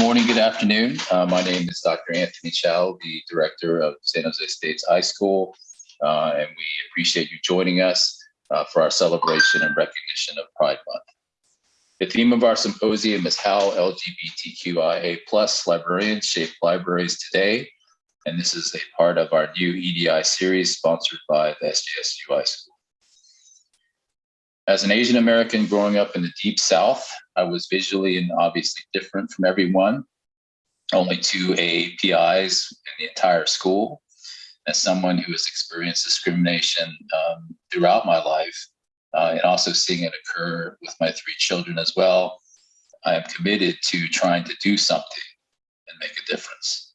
morning, good afternoon. Uh, my name is Dr. Anthony Chow, the director of San Jose State's iSchool, uh, and we appreciate you joining us uh, for our celebration and recognition of Pride Month. The theme of our symposium is how LGBTQIA plus librarians shape libraries today. And this is a part of our new EDI series sponsored by the SJSU iSchool. As an Asian American growing up in the deep South, I was visually and obviously different from everyone. Only two APIs in the entire school. As someone who has experienced discrimination um, throughout my life, uh, and also seeing it occur with my three children as well, I am committed to trying to do something and make a difference.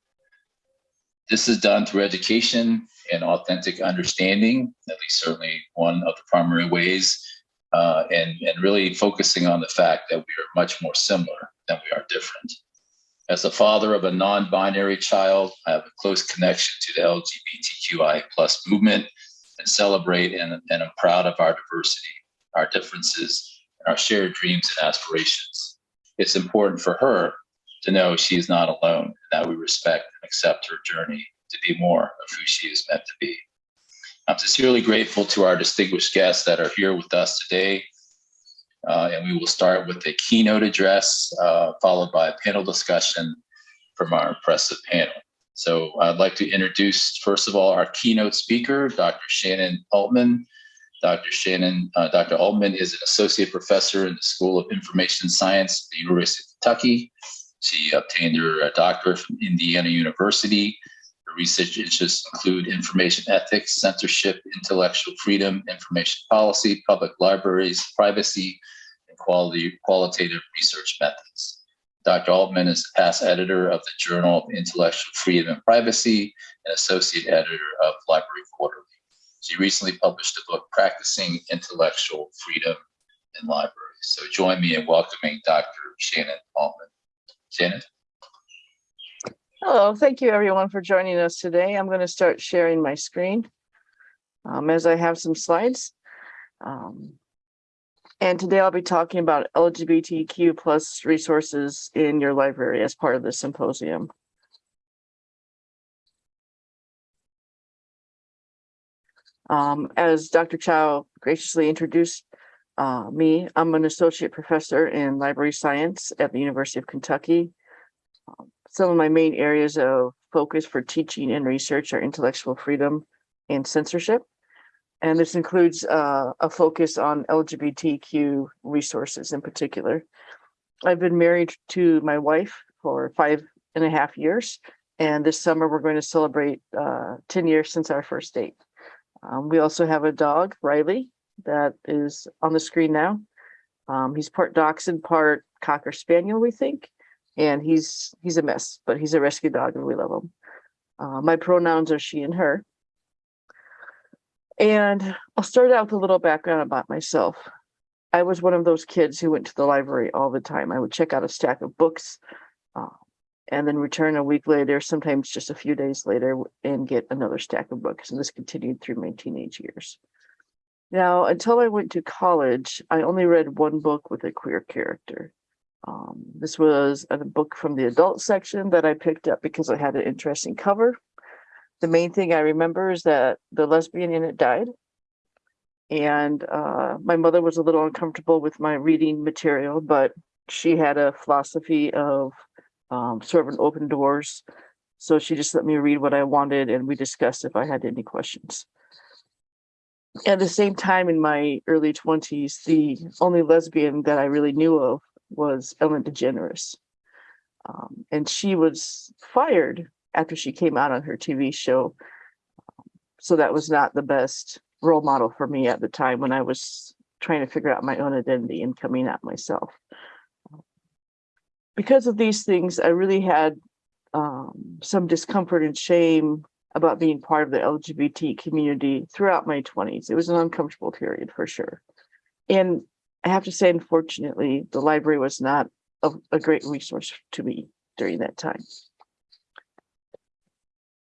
This is done through education and authentic understanding, at least certainly one of the primary ways uh, and, and really focusing on the fact that we are much more similar than we are different. As a father of a non-binary child, I have a close connection to the LGBTQI plus movement and celebrate and, and I'm proud of our diversity, our differences, and our shared dreams and aspirations. It's important for her to know she is not alone and that we respect and accept her journey to be more of who she is meant to be. I'm sincerely grateful to our distinguished guests that are here with us today. Uh, and we will start with a keynote address, uh, followed by a panel discussion from our impressive panel. So I'd like to introduce, first of all, our keynote speaker, Dr. Shannon Oltmann. Dr. Shannon, uh, Dr. Oltmann is an associate professor in the School of Information Science at the University of Kentucky. She obtained her uh, doctorate from Indiana University research interests include information ethics, censorship, intellectual freedom, information policy, public libraries, privacy, and quality, qualitative research methods. Dr. Oltmann is the past editor of the Journal of Intellectual Freedom and Privacy and associate editor of Library Quarterly. She recently published a book, Practicing Intellectual Freedom in Libraries. So join me in welcoming Dr. Shannon Oltmann. Shannon? Hello, thank you everyone for joining us today. I'm going to start sharing my screen um, as I have some slides. Um, and today I'll be talking about LGBTQ plus resources in your library as part of the symposium. Um, as Dr. Chow graciously introduced uh, me, I'm an associate professor in library science at the University of Kentucky. Some of my main areas of focus for teaching and research are intellectual freedom and censorship. And this includes uh, a focus on LGBTQ resources in particular. I've been married to my wife for five and a half years. And this summer we're going to celebrate uh, 10 years since our first date. Um, we also have a dog, Riley, that is on the screen now. Um, he's part dachshund, part cocker spaniel, we think and he's he's a mess, but he's a rescue dog and we love him. Uh, my pronouns are she and her. And I'll start out with a little background about myself. I was one of those kids who went to the library all the time. I would check out a stack of books uh, and then return a week later, sometimes just a few days later, and get another stack of books. And this continued through my teenage years. Now, until I went to college, I only read one book with a queer character. Um, this was a book from the adult section that I picked up because it had an interesting cover. The main thing I remember is that the lesbian in it died. And uh, my mother was a little uncomfortable with my reading material, but she had a philosophy of um, sort of an open doors. So she just let me read what I wanted and we discussed if I had any questions. At the same time in my early 20s, the only lesbian that I really knew of was Ellen DeGeneres. Um, and she was fired after she came out on her TV show. So that was not the best role model for me at the time when I was trying to figure out my own identity and coming out myself. Because of these things, I really had um, some discomfort and shame about being part of the LGBT community throughout my 20s. It was an uncomfortable period for sure. And I have to say, unfortunately, the library was not a, a great resource to me during that time.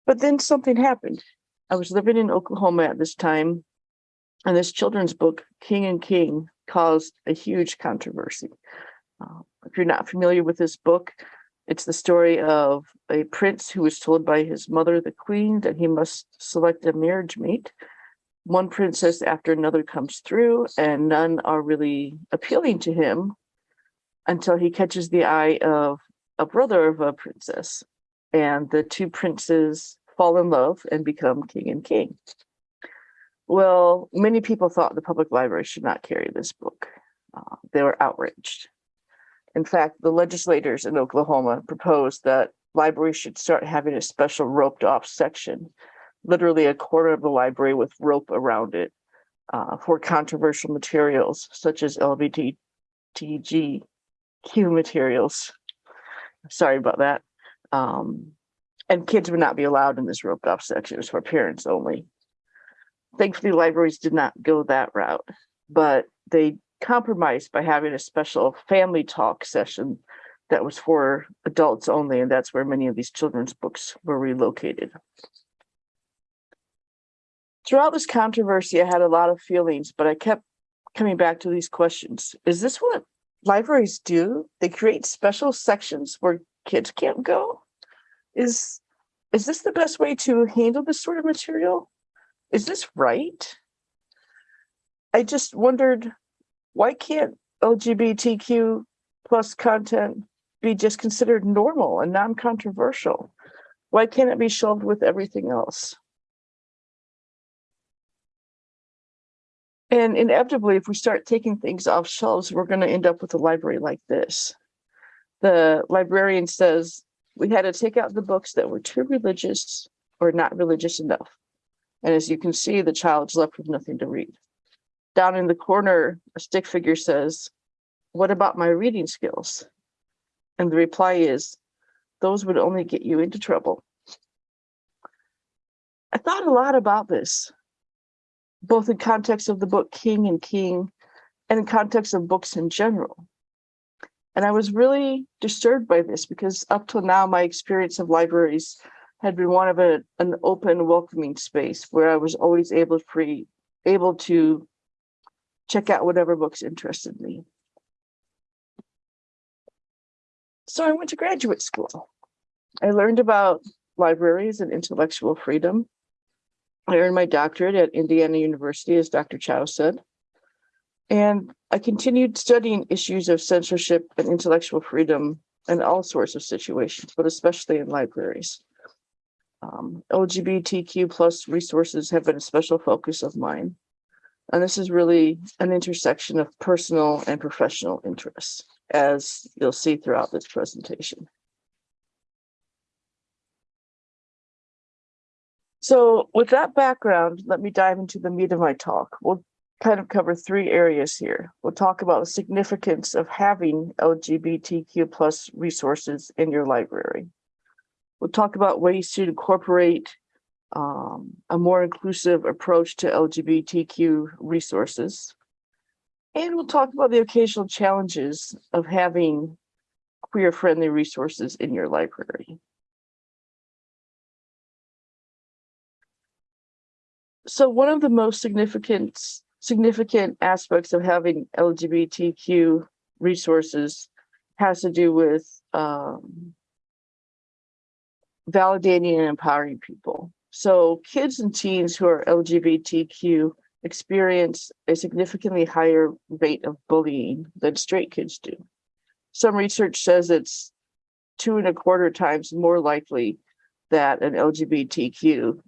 But then something happened. I was living in Oklahoma at this time, and this children's book, King and King, caused a huge controversy. Uh, if you're not familiar with this book, It's the story of a prince who was told by his mother, the queen, that he must select a marriage mate. One princess after another comes through, and none are really appealing to him until he catches the eye of a brother of a princess. And the two princes fall in love and become king and king. Well, many people thought the public library should not carry this book. Uh, they were outraged. In fact, the legislators in Oklahoma proposed that libraries should start having a special roped off section, literally a quarter of the library with rope around it uh, for controversial materials such as LGBTQ materials. Sorry about that. Um, and kids would not be allowed in this roped off section. It's for parents only. Thankfully, libraries did not go that route, but they compromised by having a special family talk session that was for adults only, and that's where many of these children's books were relocated. Throughout this controversy, I had a lot of feelings, but I kept coming back to these questions. Is this what libraries do? They create special sections where kids can't go? Is is this the best way to handle this sort of material? Is this right? I just wondered why can't LGBTQ plus content be just considered normal and non-controversial? Why can't it be shelved with everything else? And inevitably, if we start taking things off shelves, we're going to end up with a library like this. The librarian says, we had to take out the books that were too religious or not religious enough. And as you can see, the child's left with nothing to read. Down in the corner, a stick figure says, what about my reading skills? And the reply is, those would only get you into trouble. I thought a lot about this, both in context of the book King and King and in context of books in general. And I was really disturbed by this because up till now, my experience of libraries had been one of a, an open, welcoming space where I was always able free, able to check out whatever books interested me. So I went to graduate school. I learned about libraries and intellectual freedom. I earned my doctorate at Indiana University, as Dr. Chow said. And I continued studying issues of censorship and intellectual freedom in all sorts of situations, but especially in libraries. Um, LGBTQ plus resources have been a special focus of mine. And this is really an intersection of personal and professional interests, as you'll see throughout this presentation. So with that background, let me dive into the meat of my talk. We'll kind of cover three areas here. We'll talk about the significance of having LGBTQ plus resources in your library. We'll talk about ways to incorporate um, a more inclusive approach to LGBTQ resources. And we'll talk about the occasional challenges of having queer friendly resources in your library. So one of the most significant significant aspects of having LGBTQ resources has to do with um, validating and empowering people. So kids and teens who are LGBTQ experience a significantly higher rate of bullying than straight kids do. Some research says it's two and a quarter times more likely that an LGBTQ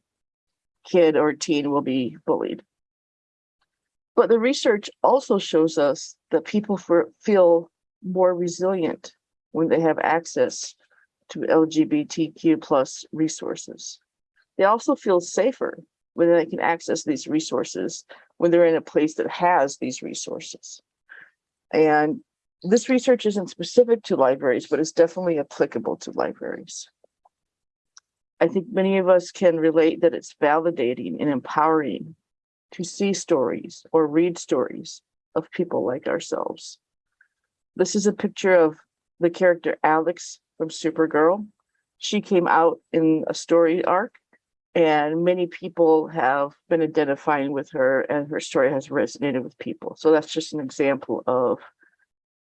kid or teen will be bullied. But the research also shows us that people for, feel more resilient when they have access to LGBTQ plus resources. They also feel safer when they can access these resources when they're in a place that has these resources. And this research isn't specific to libraries, but it's definitely applicable to libraries. I think many of us can relate that it's validating and empowering to see stories or read stories of people like ourselves. This is a picture of the character Alex from Supergirl. She came out in a story arc and many people have been identifying with her and her story has resonated with people. So that's just an example of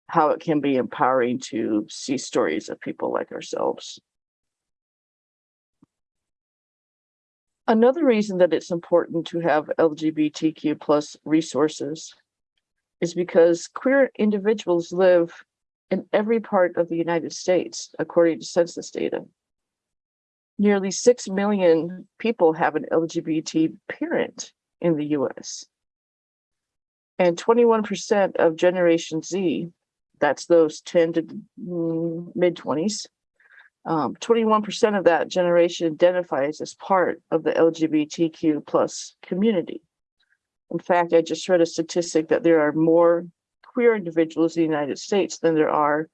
how it can be empowering to see stories of people like ourselves. Another reason that it's important to have LGBTQ plus resources is because queer individuals live in every part of the United States, according to census data. Nearly 6 million people have an LGBT parent in the US. And 21% of Generation Z, that's those 10 to mm, mid 20s, um, 21% of that generation identifies as part of the LGBTQ plus community. In fact, I just read a statistic that there are more queer individuals in the United States than there are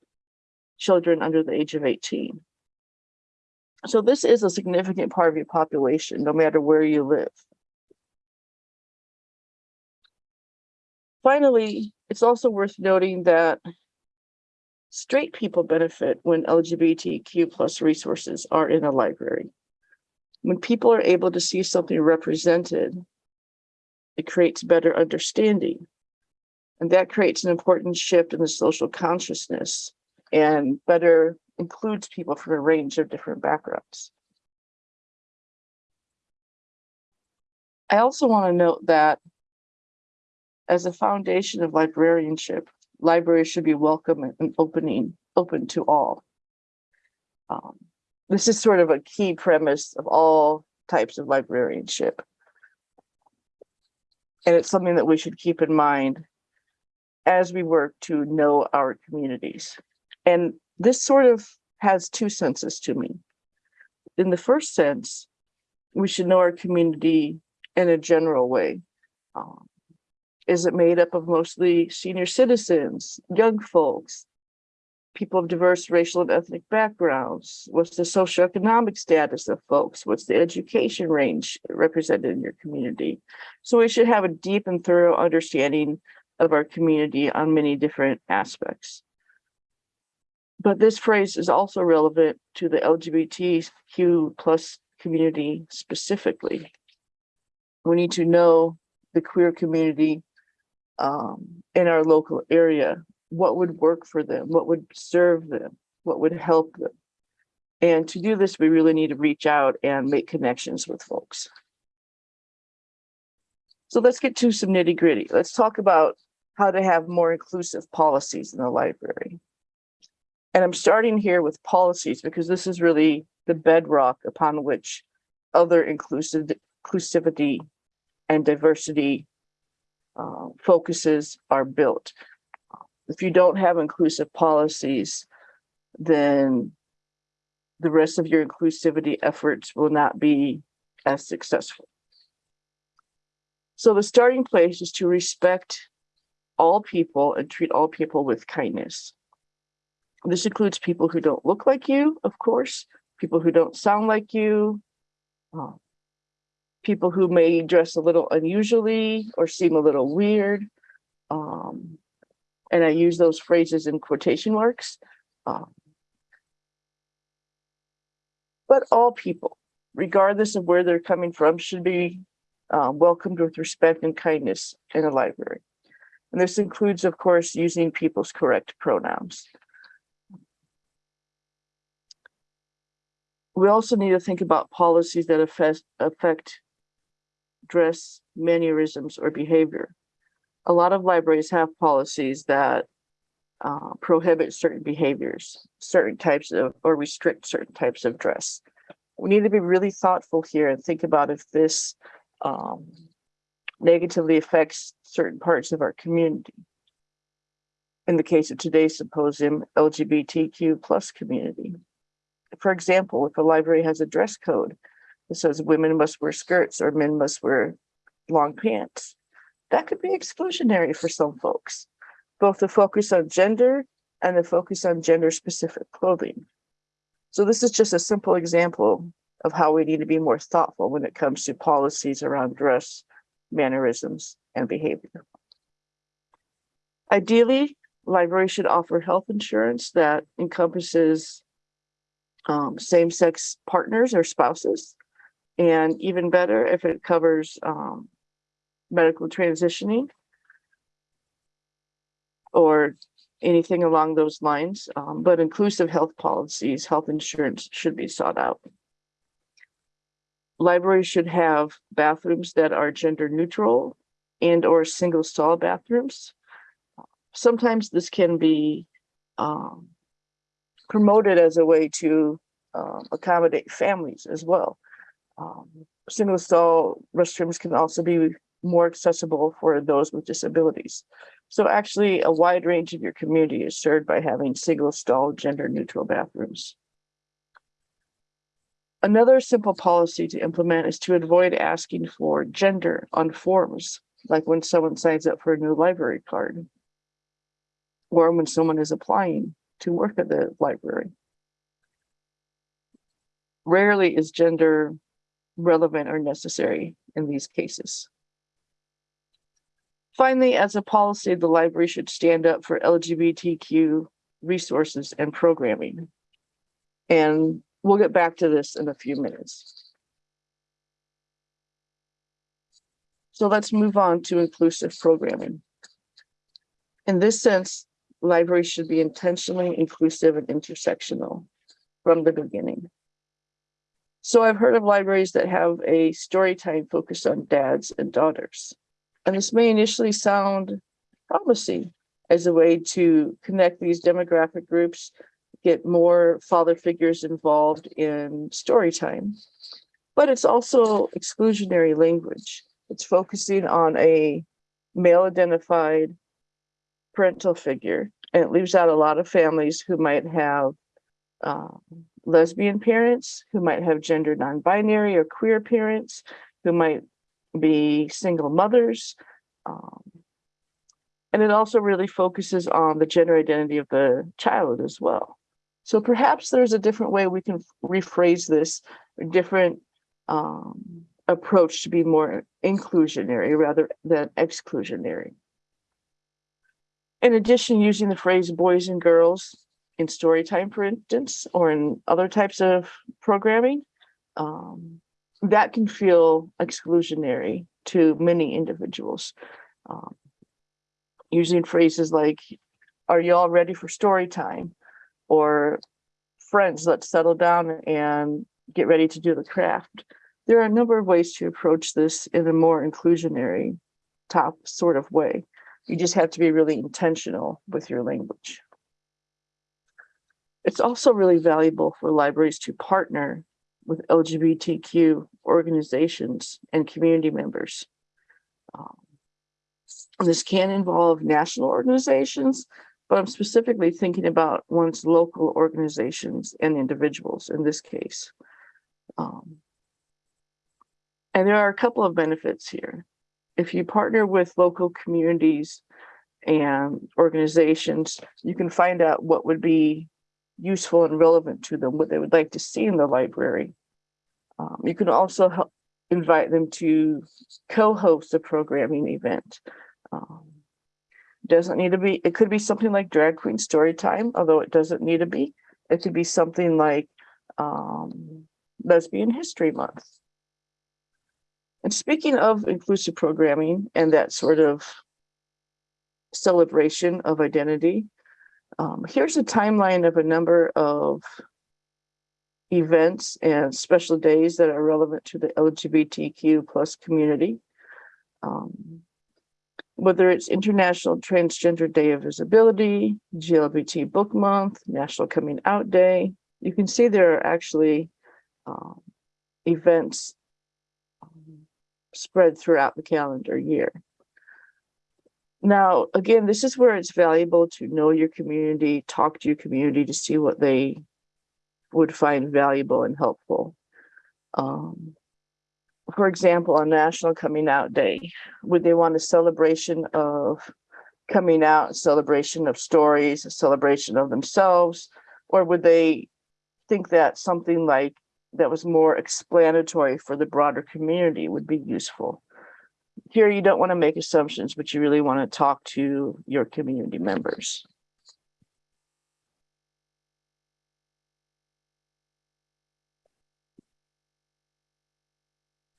children under the age of 18. So this is a significant part of your population, no matter where you live. Finally, it's also worth noting that straight people benefit when LGBTQ plus resources are in a library. When people are able to see something represented, it creates better understanding. And that creates an important shift in the social consciousness and better includes people from a range of different backgrounds. I also want to note that as a foundation of librarianship, libraries should be welcome and opening, open to all. Um, this is sort of a key premise of all types of librarianship. And it's something that we should keep in mind as we work to know our communities. And this sort of has two senses to me. In the first sense, we should know our community in a general way. Um, is it made up of mostly senior citizens, young folks, people of diverse racial and ethnic backgrounds? What's the socioeconomic status of folks? What's the education range represented in your community? So we should have a deep and thorough understanding of our community on many different aspects. But this phrase is also relevant to the LGBTQ plus community specifically. We need to know the queer community um, in our local area, what would work for them, what would serve them, what would help them. And to do this, we really need to reach out and make connections with folks. So let's get to some nitty gritty. Let's talk about how to have more inclusive policies in the library. And I'm starting here with policies because this is really the bedrock upon which other inclusive inclusivity and diversity uh, focuses are built. If you don't have inclusive policies, then the rest of your inclusivity efforts will not be as successful. So the starting place is to respect all people and treat all people with kindness. This includes people who don't look like you, of course, people who don't sound like you, uh, people who may dress a little unusually or seem a little weird. Um, and I use those phrases in quotation marks. Um, but all people, regardless of where they're coming from, should be uh, welcomed with respect and kindness in a library. And this includes, of course, using people's correct pronouns. We also need to think about policies that affect, affect dress, mannerisms, or behavior. A lot of libraries have policies that uh, prohibit certain behaviors, certain types of, or restrict certain types of dress. We need to be really thoughtful here and think about if this um, negatively affects certain parts of our community. In the case of today's symposium, LGBTQ plus community. For example, if a library has a dress code that says women must wear skirts or men must wear long pants, that could be exclusionary for some folks, both the focus on gender and the focus on gender specific clothing. So this is just a simple example of how we need to be more thoughtful when it comes to policies around dress, mannerisms, and behavior. Ideally, libraries should offer health insurance that encompasses um, same-sex partners or spouses, and even better if it covers um, medical transitioning or anything along those lines, um, but inclusive health policies, health insurance should be sought out. Libraries should have bathrooms that are gender neutral and or single stall bathrooms. Sometimes this can be um, promoted as a way to um, accommodate families as well. Um, single stall restrooms can also be more accessible for those with disabilities. So actually, a wide range of your community is served by having single stall gender neutral bathrooms. Another simple policy to implement is to avoid asking for gender on forms, like when someone signs up for a new library card. Or when someone is applying to work at the library. Rarely is gender relevant or necessary in these cases. Finally, as a policy, the library should stand up for LGBTQ resources and programming. And we'll get back to this in a few minutes. So let's move on to inclusive programming. In this sense, libraries should be intentionally inclusive and intersectional from the beginning. So I've heard of libraries that have a story time focused on dads and daughters. And this may initially sound promising as a way to connect these demographic groups, get more father figures involved in story time. But it's also exclusionary language. It's focusing on a male identified parental figure, and it leaves out a lot of families who might have um, lesbian parents, who might have gender non-binary or queer parents, who might be single mothers. Um, and it also really focuses on the gender identity of the child as well. So perhaps there's a different way we can rephrase this, different um, approach to be more inclusionary rather than exclusionary. In addition, using the phrase boys and girls in story time, for instance, or in other types of programming, um, that can feel exclusionary to many individuals. Um, using phrases like, are you all ready for story time? Or friends, let's settle down and get ready to do the craft. There are a number of ways to approach this in a more inclusionary top sort of way. You just have to be really intentional with your language. It's also really valuable for libraries to partner with LGBTQ organizations and community members. Um, this can involve national organizations, but I'm specifically thinking about one's local organizations and individuals in this case. Um, and there are a couple of benefits here. If you partner with local communities and organizations, you can find out what would be useful and relevant to them, what they would like to see in the library. Um, you can also help invite them to co-host a programming event. Um, doesn't need to be, it could be something like drag queen story time, although it doesn't need to be. It could be something like um, lesbian history month. And speaking of inclusive programming and that sort of celebration of identity, um, here's a timeline of a number of events and special days that are relevant to the LGBTQ plus community. Um, whether it's International Transgender Day of Visibility, GLBT Book Month, National Coming Out Day, you can see there are actually um, events um, spread throughout the calendar year. Now, again, this is where it's valuable to know your community, talk to your community to see what they would find valuable and helpful. Um, for example, on National Coming Out Day, would they want a celebration of coming out, celebration of stories, a celebration of themselves? Or would they think that something like that was more explanatory for the broader community would be useful? Here, you don't want to make assumptions, but you really want to talk to your community members.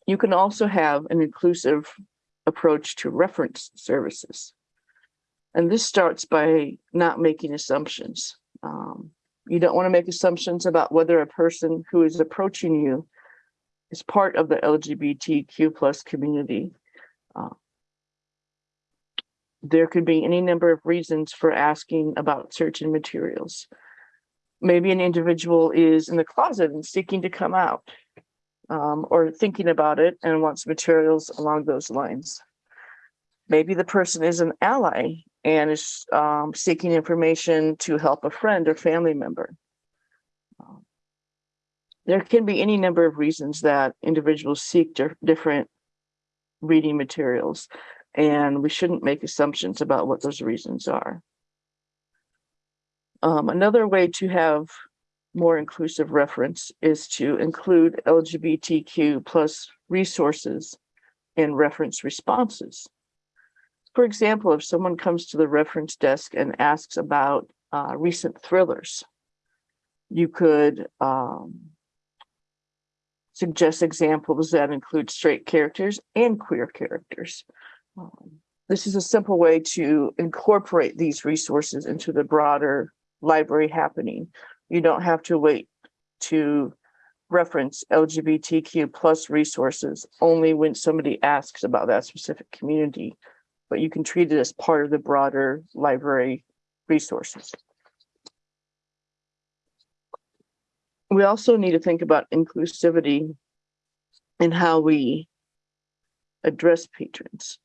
You can also have an inclusive approach to reference services. And this starts by not making assumptions. Um, you don't want to make assumptions about whether a person who is approaching you is part of the LGBTQ plus community. Uh, there could be any number of reasons for asking about certain materials. Maybe an individual is in the closet and seeking to come out um, or thinking about it and wants materials along those lines. Maybe the person is an ally and is um, seeking information to help a friend or family member. Um, There can be any number of reasons that individuals seek different reading materials, and we shouldn't make assumptions about what those reasons are. Um, another way to have more inclusive reference is to include LGBTQ plus resources in reference responses. For example, if someone comes to the reference desk and asks about uh, recent thrillers, you could um, suggest examples that include straight characters and queer characters. Um, this is a simple way to incorporate these resources into the broader library happening. You don't have to wait to reference LGBTQ plus resources only when somebody asks about that specific community, but you can treat it as part of the broader library resources. We also need to think about inclusivity and how we address patrons.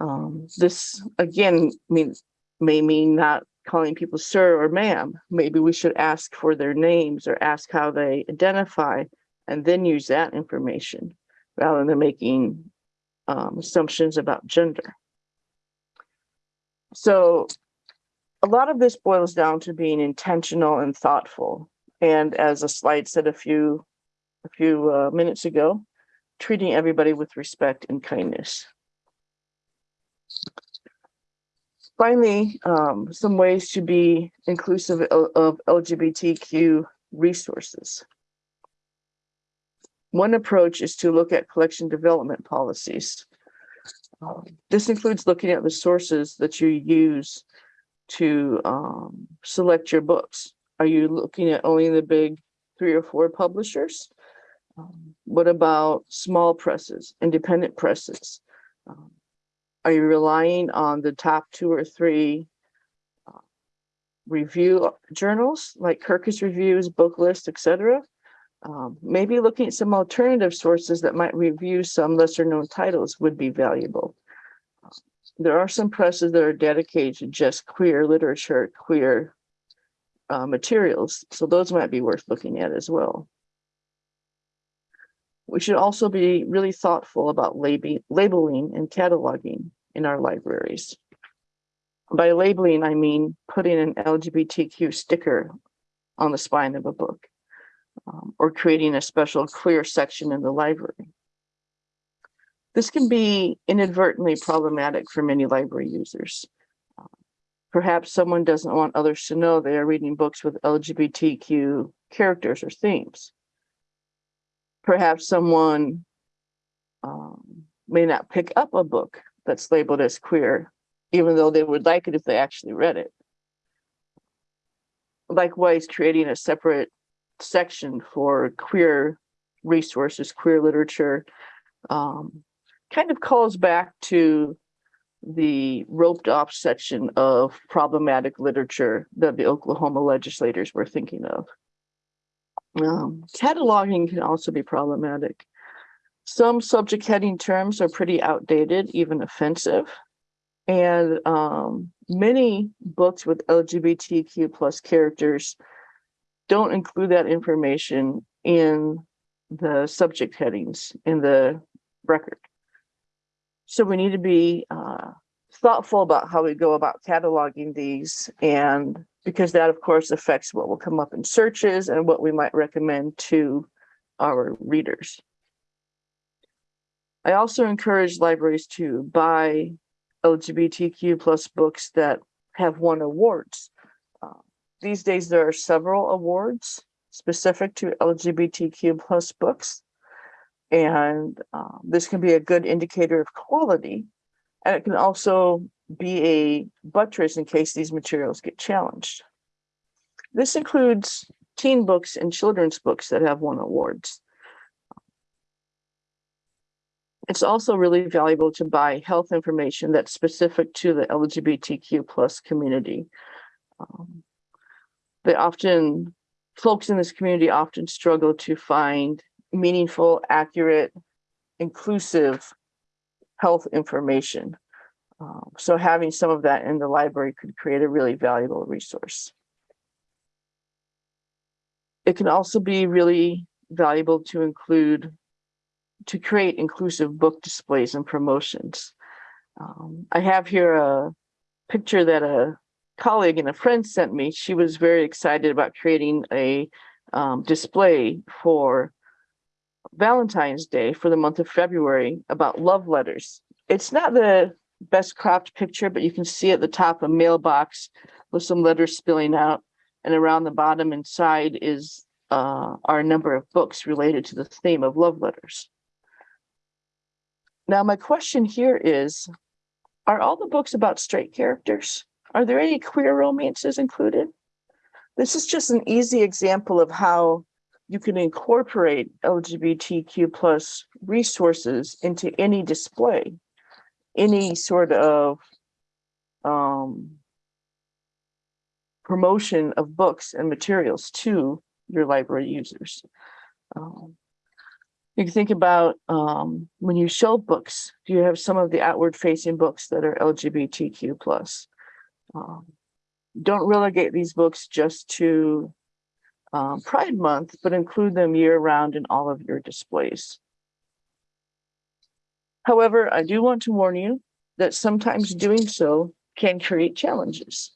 Um, this again means may mean not calling people sir or ma'am. Maybe we should ask for their names or ask how they identify and then use that information rather than making um, assumptions about gender. So a lot of this boils down to being intentional and thoughtful. And as a slide said a few a few uh, minutes ago, treating everybody with respect and kindness. Finally, um, some ways to be inclusive of, LGBTQ resources. One approach is to look at collection development policies. Um, this includes looking at the sources that you use to um, select your books. Are you looking at only the big three or four publishers? Um, what about small presses, independent presses? Um, are you relying on the top two or three uh, review journals like Kirkus Reviews, Booklist, etc.? Um, maybe looking at some alternative sources that might review some lesser known titles would be valuable. There are some presses that are dedicated to just queer literature, queer uh, materials, so those might be worth looking at as well. We should also be really thoughtful about labeling, labeling and cataloging in our libraries. By labeling, I mean putting an LGBTQ sticker on the spine of a book um, or creating a special queer section in the library. This can be inadvertently problematic for many library users. Perhaps someone doesn't want others to know they are reading books with LGBTQ characters or themes perhaps someone um, may not pick up a book that's labeled as queer, even though they would like it if they actually read it. Likewise, creating a separate section for queer resources, queer literature, um, kind of calls back to the roped off section of problematic literature that the Oklahoma legislators were thinking of. Um, cataloging can also be problematic. Some subject heading terms are pretty outdated, even offensive. And um, many books with LGBTQ plus characters don't include that information in the subject headings in the record. So we need to be uh, thoughtful about how we go about cataloging these and because that of course affects what will come up in searches and what we might recommend to our readers. I also encourage libraries to buy LGBTQ plus books that have won awards. Uh, these days, there are several awards specific to LGBTQ plus books. And uh, this can be a good indicator of quality. And it can also be a buttress in case these materials get challenged. This includes teen books and children's books that have won awards. It's also really valuable to buy health information that's specific to the LGBTQ plus community. Um, They often, folks in this community often struggle to find meaningful, accurate, inclusive health information. Um, So having some of that in the library could create a really valuable resource. It can also be really valuable to include, to create inclusive book displays and promotions. Um, I have here a picture that a colleague and a friend sent me. She was very excited about creating a um, display for Valentine's Day for the month of February about love letters. It's not the best cropped picture, but you can see at the top a mailbox with some letters spilling out. And around the bottom and side is uh, our number of books related to the theme of love letters. Now, my question here is, are all the books about straight characters? Are there any queer romances included? This is just an easy example of how you can incorporate LGBTQ plus resources into any display, any sort of um, promotion of books and materials to your library users. Um, you can think about um, when you show books, do you have some of the outward facing books that are LGBTQ plus? Um, don't relegate these books just to um, Pride Month, but include them year round in all of your displays. However, I do want to warn you that sometimes doing so can create challenges.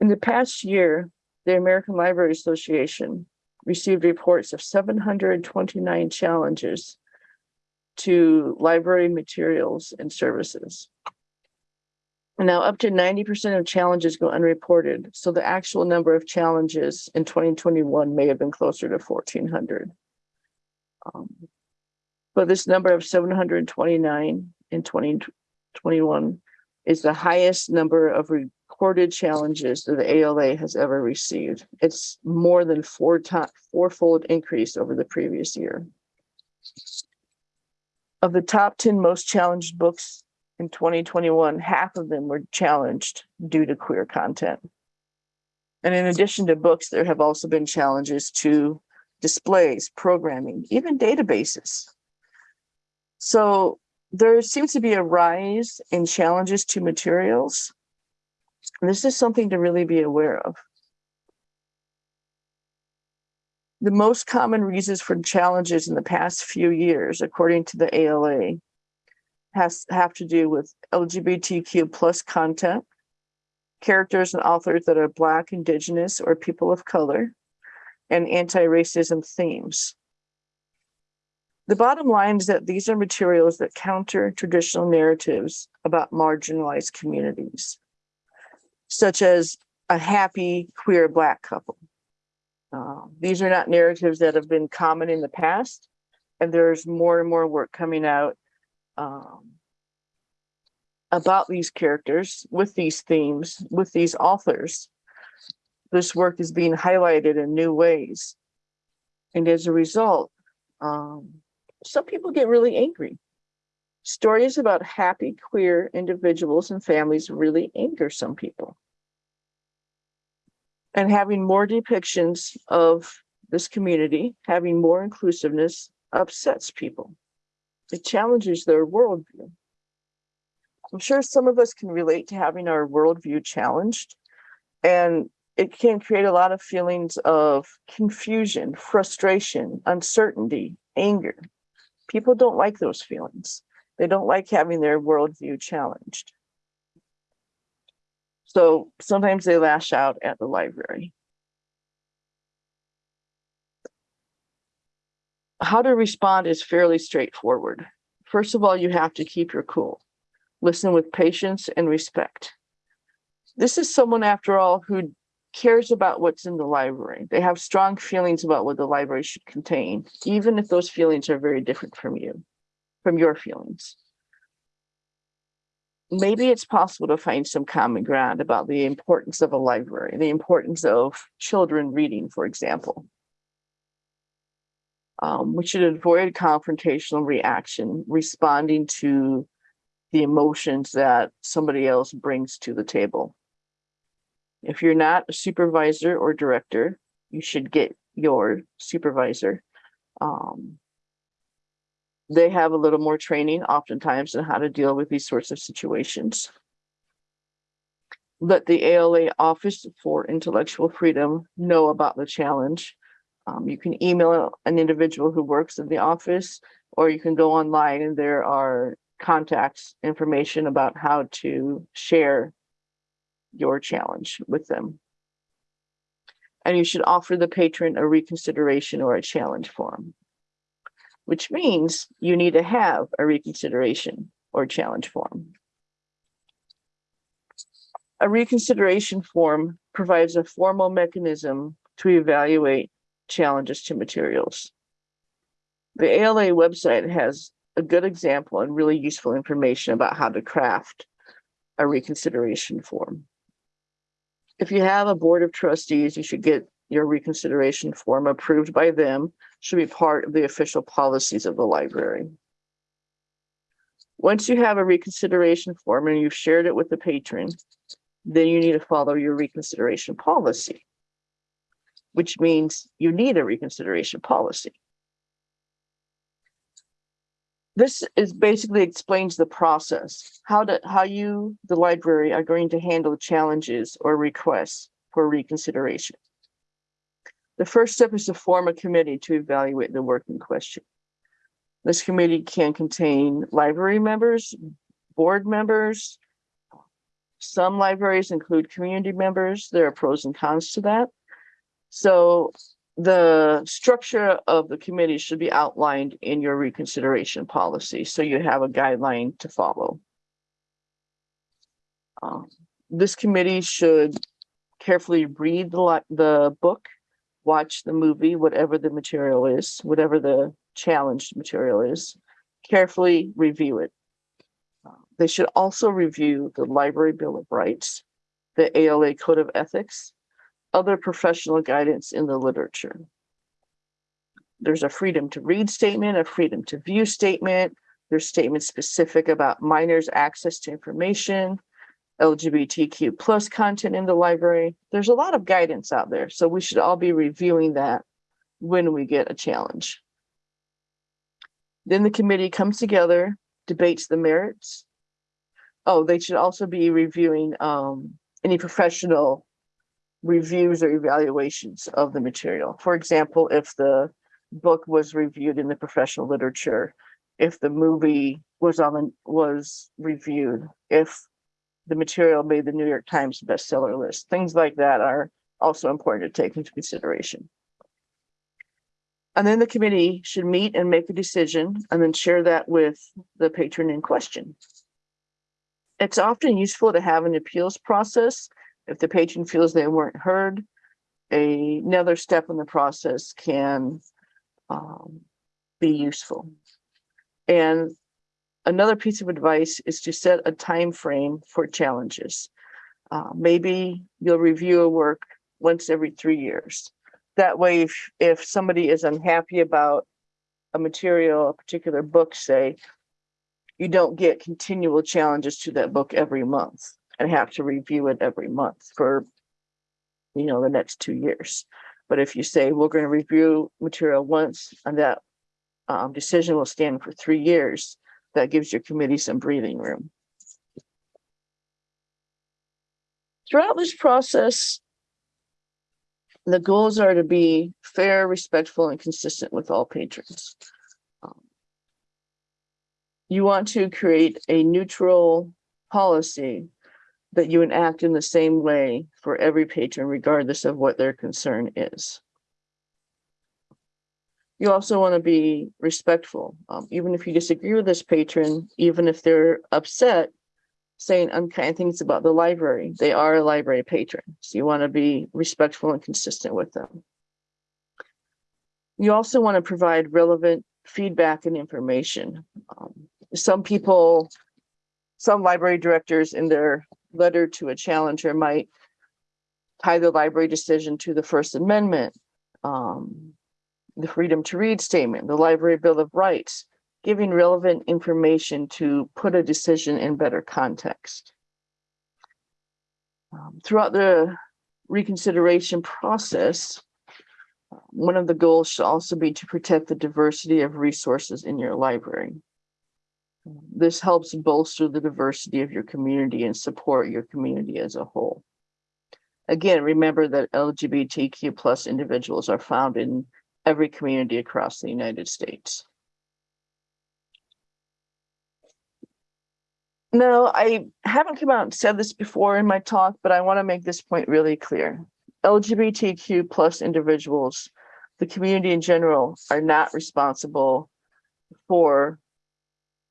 In the past year, the American Library Association received reports of 729 challenges to library materials and services. Now, up to 90% of challenges go unreported, so the actual number of challenges in 2021 may have been closer to 1,400. Um, But this number of 729 in 2021 is the highest number of recorded challenges that the ALA has ever received. It's more than four fourfold increase over the previous year. Of the top 10 most challenged books in 2021, half of them were challenged due to queer content. And in addition to books, there have also been challenges to displays, programming, even databases. So there seems to be a rise in challenges to materials. This is something to really be aware of. The most common reasons for challenges in the past few years, according to the ALA, has have to do with LGBTQ plus content, characters and authors that are Black, Indigenous, or people of color, and anti-racism themes. The bottom line is that these are materials that counter traditional narratives about marginalized communities, such as a happy queer Black couple. Uh, these are not narratives that have been common in the past, and there's more and more work coming out um, about these characters with these themes, with these authors. This work is being highlighted in new ways. And as a result, um, some people get really angry. Stories about happy queer individuals and families really anger some people. And having more depictions of this community, having more inclusiveness upsets people. It challenges their worldview. I'm sure some of us can relate to having our worldview challenged, and it can create a lot of feelings of confusion, frustration, uncertainty, anger. People don't like those feelings. They don't like having their worldview challenged. So sometimes they lash out at the library. How to respond is fairly straightforward. First of all, you have to keep your cool. Listen with patience and respect. This is someone, after all, who cares about what's in the library. They have strong feelings about what the library should contain, even if those feelings are very different from you, from your feelings. maybe it's possible to find some common ground about the importance of a library, the importance of children reading, for example. Um, we should avoid confrontational reaction, responding to the emotions that somebody else brings to the table. If you're not a supervisor or director, you should get your supervisor. Um, they have a little more training oftentimes on how to deal with these sorts of situations. Let the ALA Office for Intellectual Freedom know about the challenge. Um, you can email an individual who works in the office, or you can go online and there are contacts information about how to share your challenge with them. And you should offer the patron a reconsideration or a challenge form which means you need to have a reconsideration or challenge form. A reconsideration form provides a formal mechanism to evaluate challenges to materials. The ALA website has a good example and really useful information about how to craft a reconsideration form. If you have a board of trustees, you should get your reconsideration form approved by them should be part of the official policies of the library. Once you have a reconsideration form and you've shared it with the patron, then you need to follow your reconsideration policy, which means you need a reconsideration policy. This is basically explains the process, how to, how you, the library, are going to handle challenges or requests for reconsideration. The first step is to form a committee to evaluate the work in question. This committee can contain library members, board members. Some libraries include community members. There are pros and cons to that. So the structure of the committee should be outlined in your reconsideration policy. So you have a guideline to follow. Um, this committee should carefully read the, the book watch the movie, whatever the material is, whatever the challenged material is, carefully review it. Uh, They should also review the Library Bill of Rights, the ALA Code of Ethics, other professional guidance in the literature. There's a freedom to read statement, a freedom to view statement. There's statements specific about minors' access to information, LGBTQ plus content in the library. There's a lot of guidance out there, so we should all be reviewing that when we get a challenge. Then the committee comes together, debates the merits. Oh, they should also be reviewing um, any professional reviews or evaluations of the material. For example, if the book was reviewed in the professional literature, if the movie was on the, was reviewed, if the material made the New York Times bestseller list. Things like that are also important to take into consideration. And then the committee should meet and make a decision and then share that with the patron in question. It's often useful to have an appeals process if the patron feels they weren't heard. a- Another step in the process can um, be useful. And Another piece of advice is to set a time frame for challenges. Uh, maybe you'll review a work once every three years. That way, if, if somebody is unhappy about a material, a particular book, say, you don't get continual challenges to that book every month and have to review it every month for, you know, the next two years. But if you say, we're going to review material once and that um, decision will stand for three years, that gives your committee some breathing room. Throughout this process, the goals are to be fair, respectful, and consistent with all patrons. Um, You want to create a neutral policy that you enact in the same way for every patron, regardless of what their concern is. You also want to be respectful, um, even if you disagree with this patron, even if they're upset, saying unkind things about the library. They are a library patron, so you want to be respectful and consistent with them. You also want to provide relevant feedback and information. Um, some people some library directors in their letter to a challenger might tie the library decision to the First Amendment, um, the Freedom to Read Statement, the Library Bill of Rights, giving relevant information to put a decision in better context. Um, throughout the reconsideration process, one of the goals should also be to protect the diversity of resources in your library. This helps bolster the diversity of your community and support your community as a whole. Again, remember that LGBTQ plus individuals are found in every community across the United States. No, I haven't come out and said this before in my talk, but I want to make this point really clear. LGBTQ plus individuals, the community in general, are not responsible for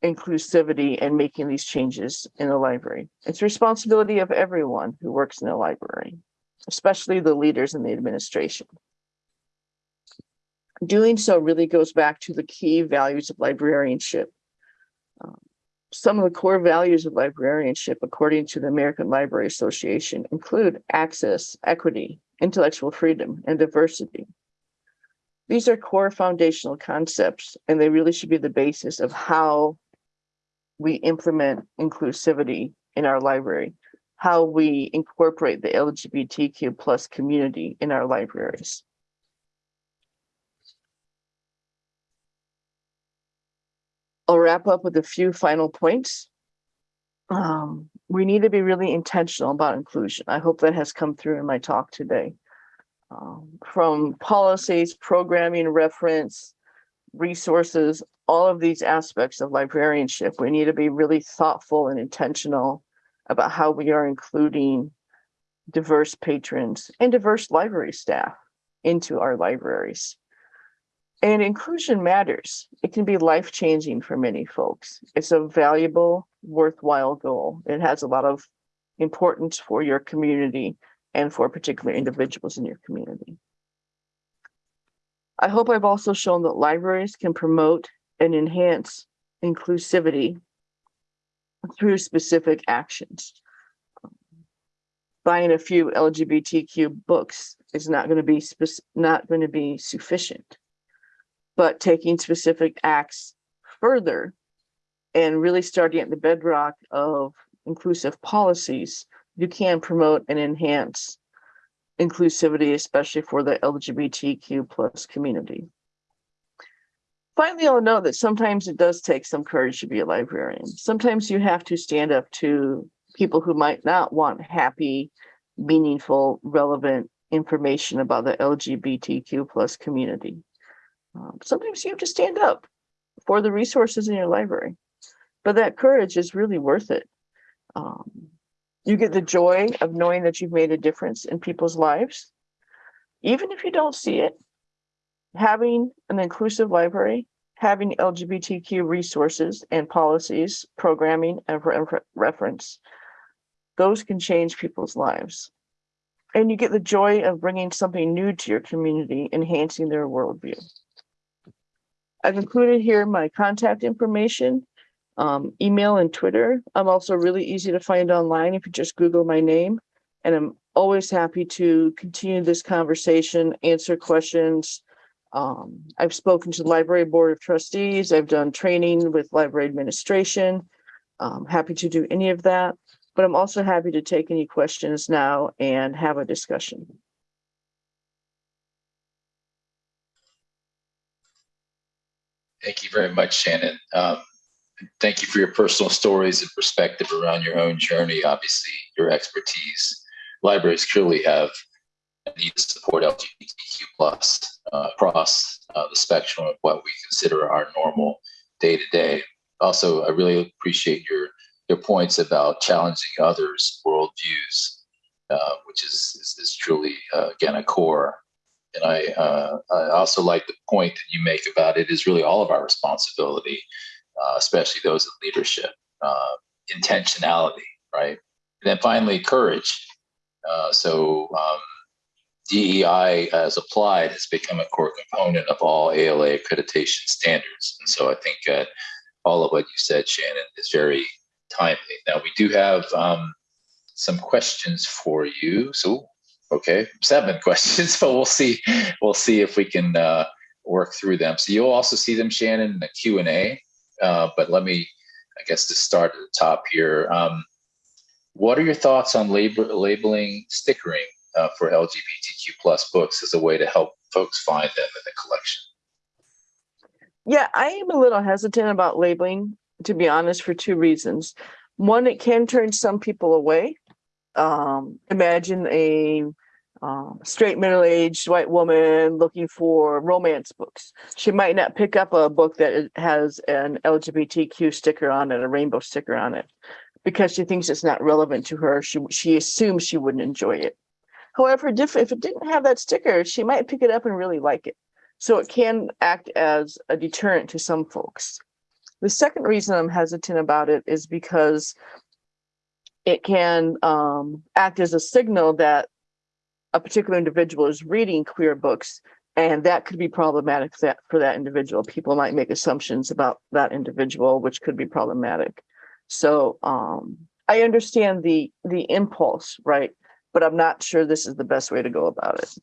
inclusivity and making these changes in the library. It's responsibility of everyone who works in the library, especially the leaders in the administration. Doing so really goes back to the key values of librarianship. Um, some of the core values of librarianship, according to the American Library Association, include access, equity, intellectual freedom, and diversity. These are core foundational concepts, and they really should be the basis of how we implement inclusivity in our library, how we incorporate the LGBTQ plus community in our libraries. I'll wrap up with a few final points. Um, we need to be really intentional about inclusion. I hope that has come through in my talk today. Um, from policies, programming, reference, resources, all of these aspects of librarianship, we need to be really thoughtful and intentional about how we are including diverse patrons and diverse library staff into our libraries. And inclusion matters. It can be life changing for many folks. It's a valuable, worthwhile goal. It has a lot of importance for your community and for particular individuals in your community. I hope I've also shown that libraries can promote and enhance inclusivity through specific actions. Buying a few LGBTQ books is not going to be not going to be sufficient but taking specific acts further and really starting at the bedrock of inclusive policies, you can promote and enhance inclusivity, especially for the LGBTQ plus community. Finally, I'll note that sometimes it does take some courage to be a librarian. Sometimes you have to stand up to people who might not want happy, meaningful, relevant information about the LGBTQ plus community. Um, sometimes you have to stand up for the resources in your library, but that courage is really worth it. Um, you get the joy of knowing that you've made a difference in people's lives, even if you don't see it. Having an inclusive library, having LGBTQ resources and policies, programming, and re reference, those can change people's lives. And you get the joy of bringing something new to your community, enhancing their worldview. I've included here my contact information, um, email and Twitter. I'm also really easy to find online if you just Google my name. And I'm always happy to continue this conversation, answer questions. Um, I've spoken to the Library Board of Trustees. I've done training with library administration. I'm happy to do any of that, but I'm also happy to take any questions now and have a discussion. Thank you very much, Shannon. Um, thank you for your personal stories and perspective around your own journey. Obviously, your expertise. Libraries clearly have need to support LGBTQ plus uh, across uh, the spectrum of what we consider our normal day to day. Also, I really appreciate your your points about challenging others' worldviews, uh, which is, is, is truly uh, again a core and I, uh, I also like the point that you make about it is really all of our responsibility, uh, especially those in leadership, intentionality, right? And then finally, courage. Uh, so um, DEI as applied has become a core component of all ALA accreditation standards. And so I think that all of what you said, Shannon, is very timely. Now we do have um, some questions for you. So, okay, seven questions, but we'll see. We'll see if we can uh, work through them. So you'll also see them, Shannon, in the Q and A. Uh, but let me, I guess, to start at the top here. Um, what are your thoughts on label, labeling stickering uh, for LGBTQ plus books as a way to help folks find them in the collection? Yeah, I am a little hesitant about labeling, to be honest, for two reasons. One, it can turn some people away. Um, imagine a um, straight middle-aged white woman looking for romance books. She might not pick up a book that has an LGBTQ sticker on it, a rainbow sticker on it, because she thinks it's not relevant to her. She she assumes she wouldn't enjoy it. However, if it didn't have that sticker, she might pick it up and really like it. So it can act as a deterrent to some folks. The second reason I'm hesitant about it is because it can um, act as a signal that a particular individual is reading queer books, and that could be problematic for that, for that individual. People might make assumptions about that individual, which could be problematic. So um, I understand the the impulse, right? But I'm not sure this is the best way to go about it.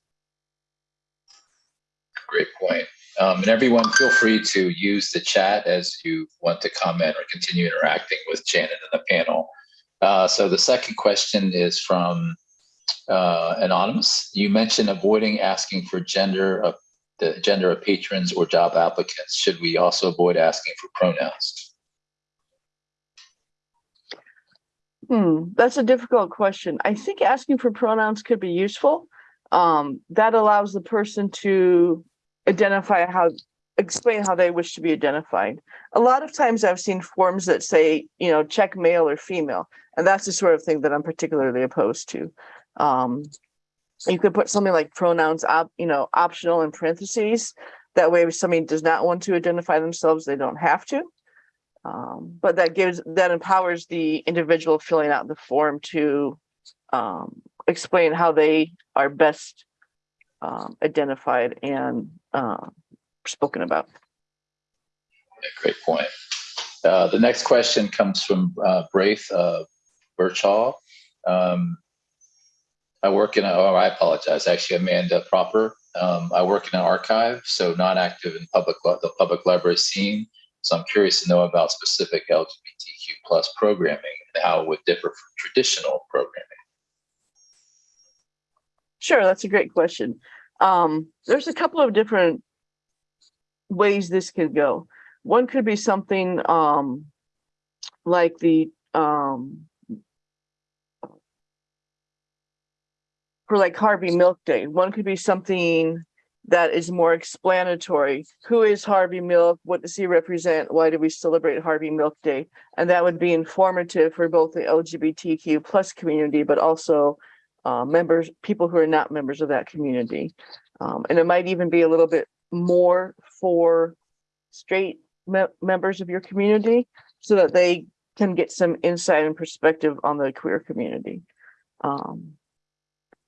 Great point. Um, and everyone, feel free to use the chat as you want to comment or continue interacting with Shannon and the panel. Uh, so the second question is from uh, Anonymous. You mentioned avoiding asking for gender of the gender of patrons or job applicants. Should we also avoid asking for pronouns? Hmm, that's a difficult question. I think asking for pronouns could be useful. Um, that allows the person to identify how explain how they wish to be identified. A lot of times I've seen forms that say, you know, check male or female, and that's the sort of thing that I'm particularly opposed to. Um, you could put something like pronouns, op, you know, optional in parentheses. That way, if somebody does not want to identify themselves, they don't have to. Um, but that gives that empowers the individual filling out the form to um, explain how they are best um, identified and uh, spoken about. Great point. Uh, the next question comes from uh, Braith uh, Birchall. Um, I work in a, oh, I apologize, actually Amanda Proper. Um, I work in an archive, so not active in public the public library scene. So I'm curious to know about specific LGBTQ plus programming and how it would differ from traditional programming. Sure, that's a great question. Um, there's a couple of different ways this could go. One could be something um, like the um, for like Harvey Milk Day. One could be something that is more explanatory. Who is Harvey Milk? What does he represent? Why do we celebrate Harvey Milk Day? And that would be informative for both the LGBTQ plus community, but also uh, members, people who are not members of that community. Um, and it might even be a little bit more for straight me members of your community so that they can get some insight and perspective on the queer community. Um,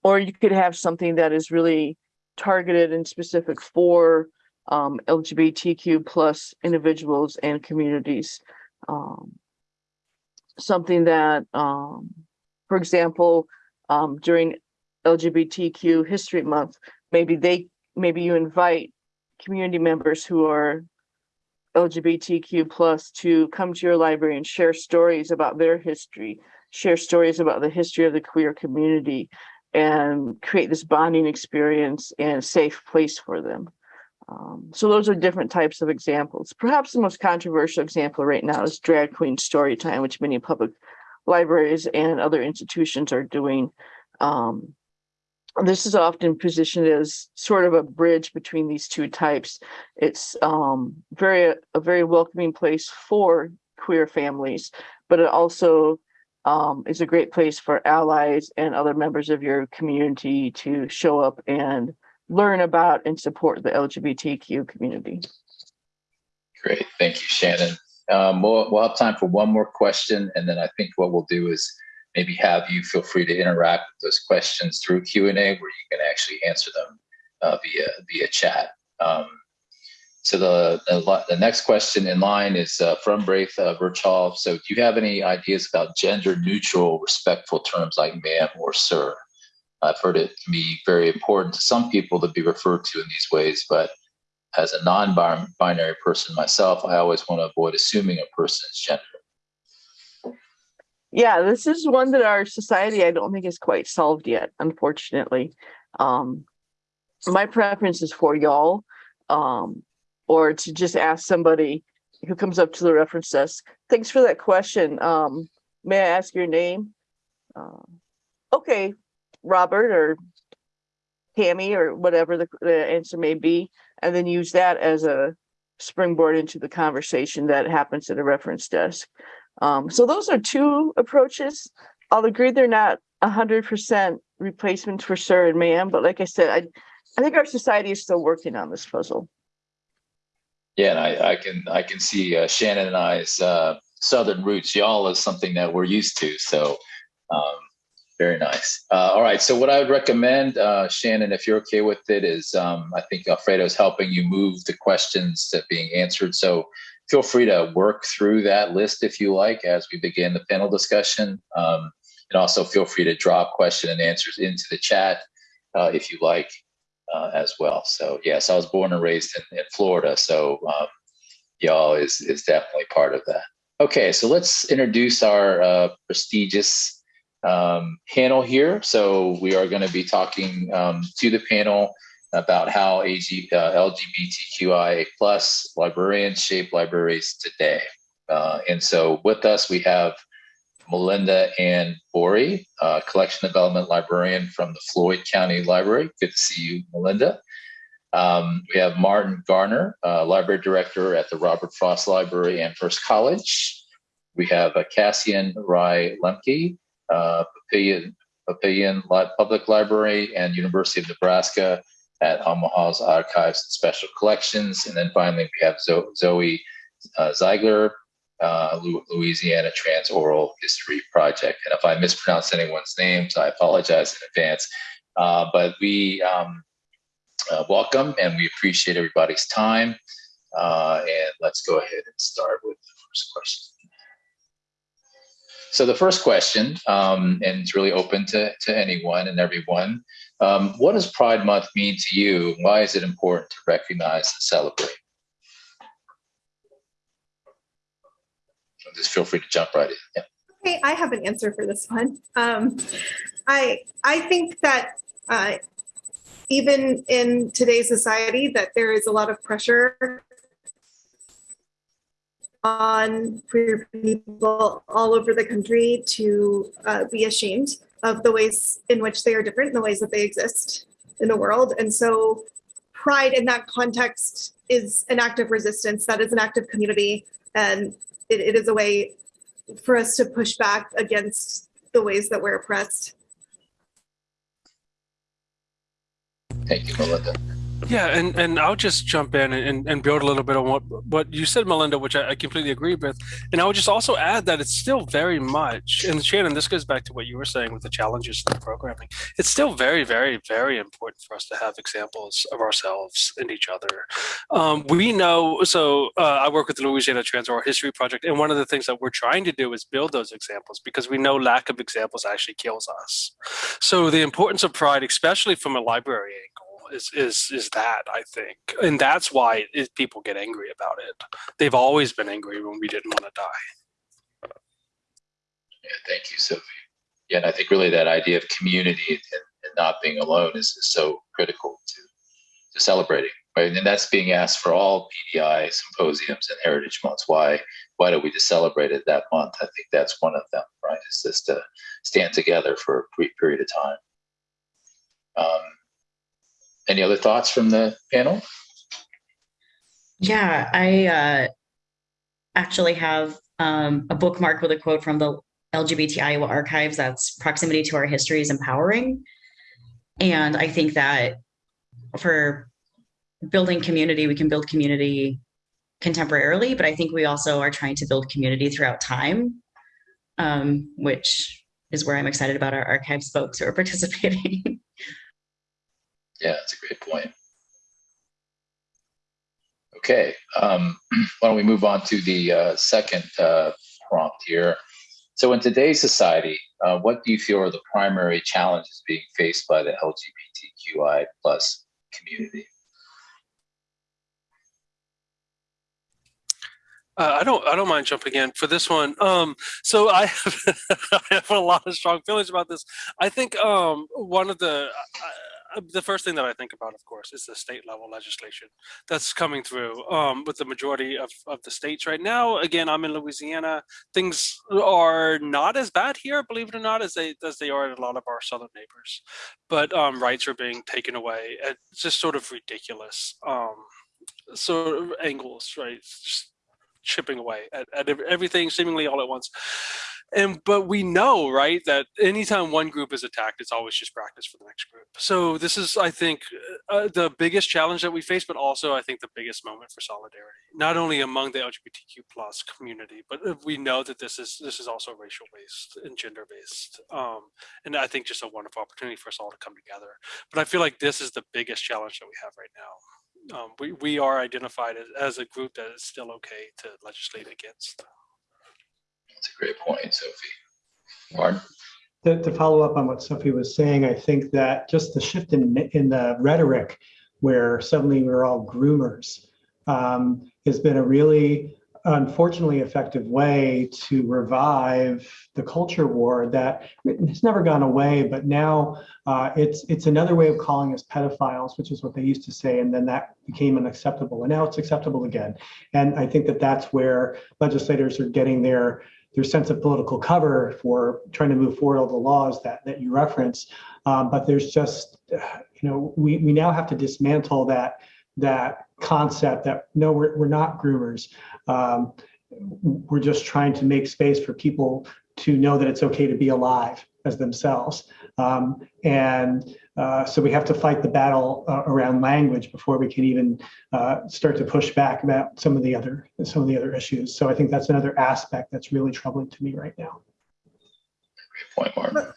or you could have something that is really targeted and specific for um, LGBTQ plus individuals and communities. Um, something that, um, for example, um, during LGBTQ History Month, maybe they, maybe you invite community members who are LGBTQ plus to come to your library and share stories about their history, share stories about the history of the queer community, and create this bonding experience and safe place for them. Um, so those are different types of examples. Perhaps the most controversial example right now is drag queen story time, which many public libraries and other institutions are doing. Um, this is often positioned as sort of a bridge between these two types. It's um, very a very welcoming place for queer families, but it also um, is a great place for allies and other members of your community to show up and learn about and support the LGBTQ community. Great, thank you, Shannon. Um, we'll, we'll have time for one more question, and then I think what we'll do is maybe have you feel free to interact with those questions through Q&A where you can actually answer them uh, via, via chat. Um, so the, the next question in line is uh, from Braith uh, Virchal. So do you have any ideas about gender neutral, respectful terms like ma'am or sir? I've heard it can be very important to some people to be referred to in these ways, but as a non-binary person myself, I always want to avoid assuming a person's gender. Yeah, this is one that our society, I don't think is quite solved yet, unfortunately. Um, my preference is for y'all, um, or to just ask somebody who comes up to the reference desk. Thanks for that question. Um, may I ask your name? Uh, okay, Robert or Tammy or whatever the, the answer may be, and then use that as a springboard into the conversation that happens at a reference desk. Um, so those are two approaches. I'll agree they're not a hundred percent replacements for sir and ma'am, but like I said, I, I think our society is still working on this puzzle. Yeah, and I, I can I can see uh, Shannon and I's uh, southern roots. Y'all is something that we're used to. So um, very nice. Uh, all right. So what I would recommend, uh, Shannon, if you're okay with it, is um, I think Alfredo's helping you move the questions that being answered. So feel free to work through that list if you like as we begin the panel discussion. Um, and also feel free to drop question and answers into the chat uh, if you like uh, as well. So yes, I was born and raised in, in Florida, so um, y'all is is definitely part of that. Okay, so let's introduce our uh, prestigious um, panel here. So we are going to be talking um, to the panel about how AG, uh, LGBTQIA plus librarians shape libraries today. Uh, and so with us, we have Melinda Ann Borey, uh, collection development librarian from the Floyd County Library. Good to see you, Melinda. Um, we have Martin Garner, uh, library director at the Robert Frost Library Amherst College. We have uh, Cassian Rai Lemke, uh, Papillion, Papillion Li- Public Library and University of Nebraska at Omaha's Archives and Special Collections. And then finally, we have Zo- Zoe uh, Ziegler, uh, Louisiana Trans Oral History Project. And if I mispronounce anyone's names, I apologize in advance. Uh, but we um, uh, welcome and we appreciate everybody's time. Uh, and let's go ahead and start with the first question. So the first question, um, and it's really open to, to anyone and everyone, um, what does Pride Month mean to you? Why is it important to recognize and celebrate? Just feel free to jump right in. Yeah. Okay, I have an answer for this one. Um, I I think that uh, even in today's society, that there is a lot of pressure on queer people all over the country to uh, be ashamed of the ways in which they are different, the ways that they exist in the world, and so pride in that context is an act of resistance. That is an act of community, and it, it is a way for us to push back against the ways that we're oppressed. Thank you, Melinda. Yeah, and, and I'll just jump in and, and build a little bit on what, what you said, Melinda, which I, I completely agree with. And I would just also add that it's still very much, and Shannon, this goes back to what you were saying with the challenges of the programming. It's still very, very, very important for us to have examples of ourselves and each other. Um, we know, so uh, I work with the Louisiana Trans Oral History Project, and one of the things that we're trying to do is build those examples because we know lack of examples actually kills us. So the importance of pride, especially from a library is is is that I think, and that's why it, people get angry about it. They've always been angry when we didn't want to die. Yeah, thank you, Sophie. Yeah, and I think really that idea of community and, and not being alone is, is so critical to to celebrating. Right, and that's being asked for all PDI symposiums and heritage months. Why why do we just celebrate it that month? I think that's one of them. Right, is just to stand together for a brief period of time. Um, any other thoughts from the panel? Yeah, I uh, actually have um, a bookmark with a quote from the LGBT Iowa Archives that's proximity to our history is empowering. And I think that for building community, we can build community contemporarily, but I think we also are trying to build community throughout time, um, which is where I'm excited about our archives folks who are participating. Yeah, that's a great point. Okay, um, why don't we move on to the uh, second uh, prompt here? So, in today's society, uh, what do you feel are the primary challenges being faced by the LGBTQI plus community? Uh, I don't. I don't mind jumping in for this one. Um, so I have, I have a lot of strong feelings about this. I think um, one of the the first thing that I think about, of course, is the state level legislation that's coming through um, with the majority of, of the states right now. Again, I'm in Louisiana. Things are not as bad here, believe it or not, as they as they are in a lot of our southern neighbors. But um, rights are being taken away. It's just sort of ridiculous. Um, sort of angles, right? Just chipping away at, at everything seemingly all at once. And but we know, right, that anytime one group is attacked, it's always just practice for the next group. So this is, I think, uh, the biggest challenge that we face, but also I think the biggest moment for solidarity, not only among the LGBTQ plus community, but uh, we know that this is this is also racial based and gender based, um, and I think just a wonderful opportunity for us all to come together. But I feel like this is the biggest challenge that we have right now um, we, we are identified as, as a group that is still okay to legislate against. That's a great point, Sophie. Martin? To, to follow up on what Sophie was saying, I think that just the shift in, in the rhetoric where suddenly we're all groomers um, has been a really unfortunately effective way to revive the culture war that has never gone away, but now uh, it's it's another way of calling us pedophiles, which is what they used to say, and then that became unacceptable, and now it's acceptable again. And I think that that's where legislators are getting their their sense of political cover for trying to move forward all the laws that that you reference. Um, but there's just you know we we now have to dismantle that that concept that no we're, we're not groomers um, we're just trying to make space for people to know that it's okay to be alive as themselves um, and uh, so we have to fight the battle uh, around language before we can even uh, start to push back about some of the other some of the other issues so i think that's another aspect that's really troubling to me right now Great point, Martin.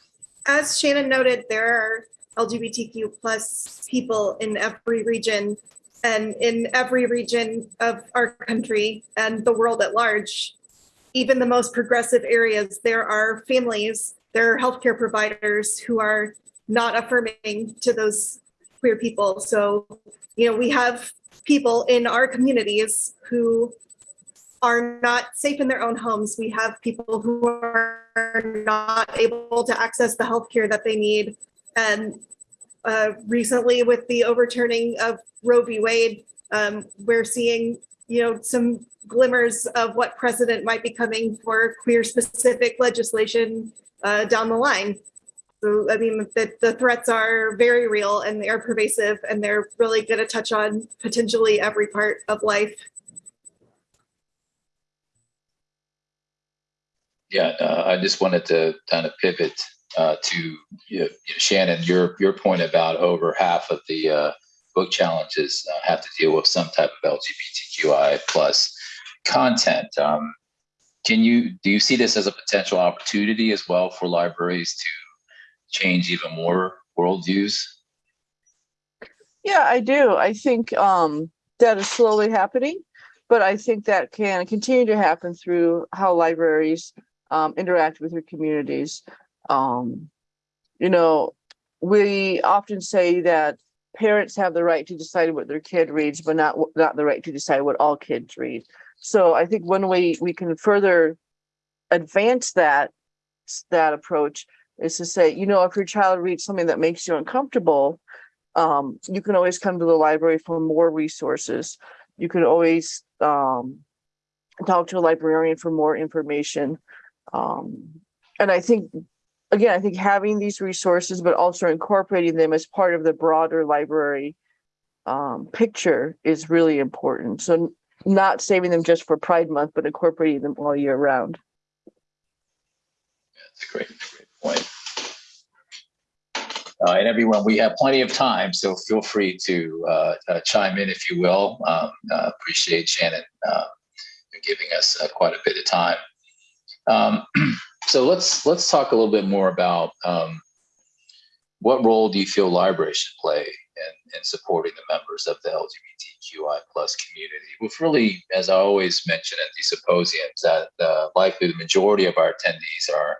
As Shannon noted, there are LGBTQ plus people in every region and in every region of our country and the world at large. Even the most progressive areas, there are families, there are healthcare providers who are not affirming to those queer people. So, you know, we have people in our communities who are not safe in their own homes. We have people who are not able to access the healthcare that they need. And uh, recently, with the overturning of Roe v. Wade, um, we're seeing, you know, some glimmers of what precedent might be coming for queer-specific legislation uh, down the line. So, I mean, the, the threats are very real and they are pervasive, and they're really going to touch on potentially every part of life. Yeah, uh, I just wanted to kind of pivot uh, to you know, Shannon, your your point about over half of the uh, book challenges uh, have to deal with some type of LGBTQI plus content. Um, can you do you see this as a potential opportunity as well for libraries to change even more worldviews? Yeah, I do. I think um, that is slowly happening, but I think that can continue to happen through how libraries um, interact with their communities. Um, you know, we often say that parents have the right to decide what their kid reads, but not not the right to decide what all kids read. So I think one way we can further advance that that approach is to say, you know, if your child reads something that makes you uncomfortable, um, you can always come to the library for more resources. You can always um, talk to a librarian for more information. Um, and I think, again, I think having these resources, but also incorporating them as part of the broader library um, picture is really important. So not saving them just for Pride Month, but incorporating them all year round. That's a great, great point. Uh, and everyone, we have plenty of time, so feel free to uh, uh, chime in if you will. Um, uh, appreciate Shannon uh, giving us uh, quite a bit of time. Um, so let's let's talk a little bit more about um, what role do you feel libraries should play in, in supporting the members of the LGBT LGBTQI plus community. With really, as I always mention at these symposiums, that uh, likely the majority of our attendees are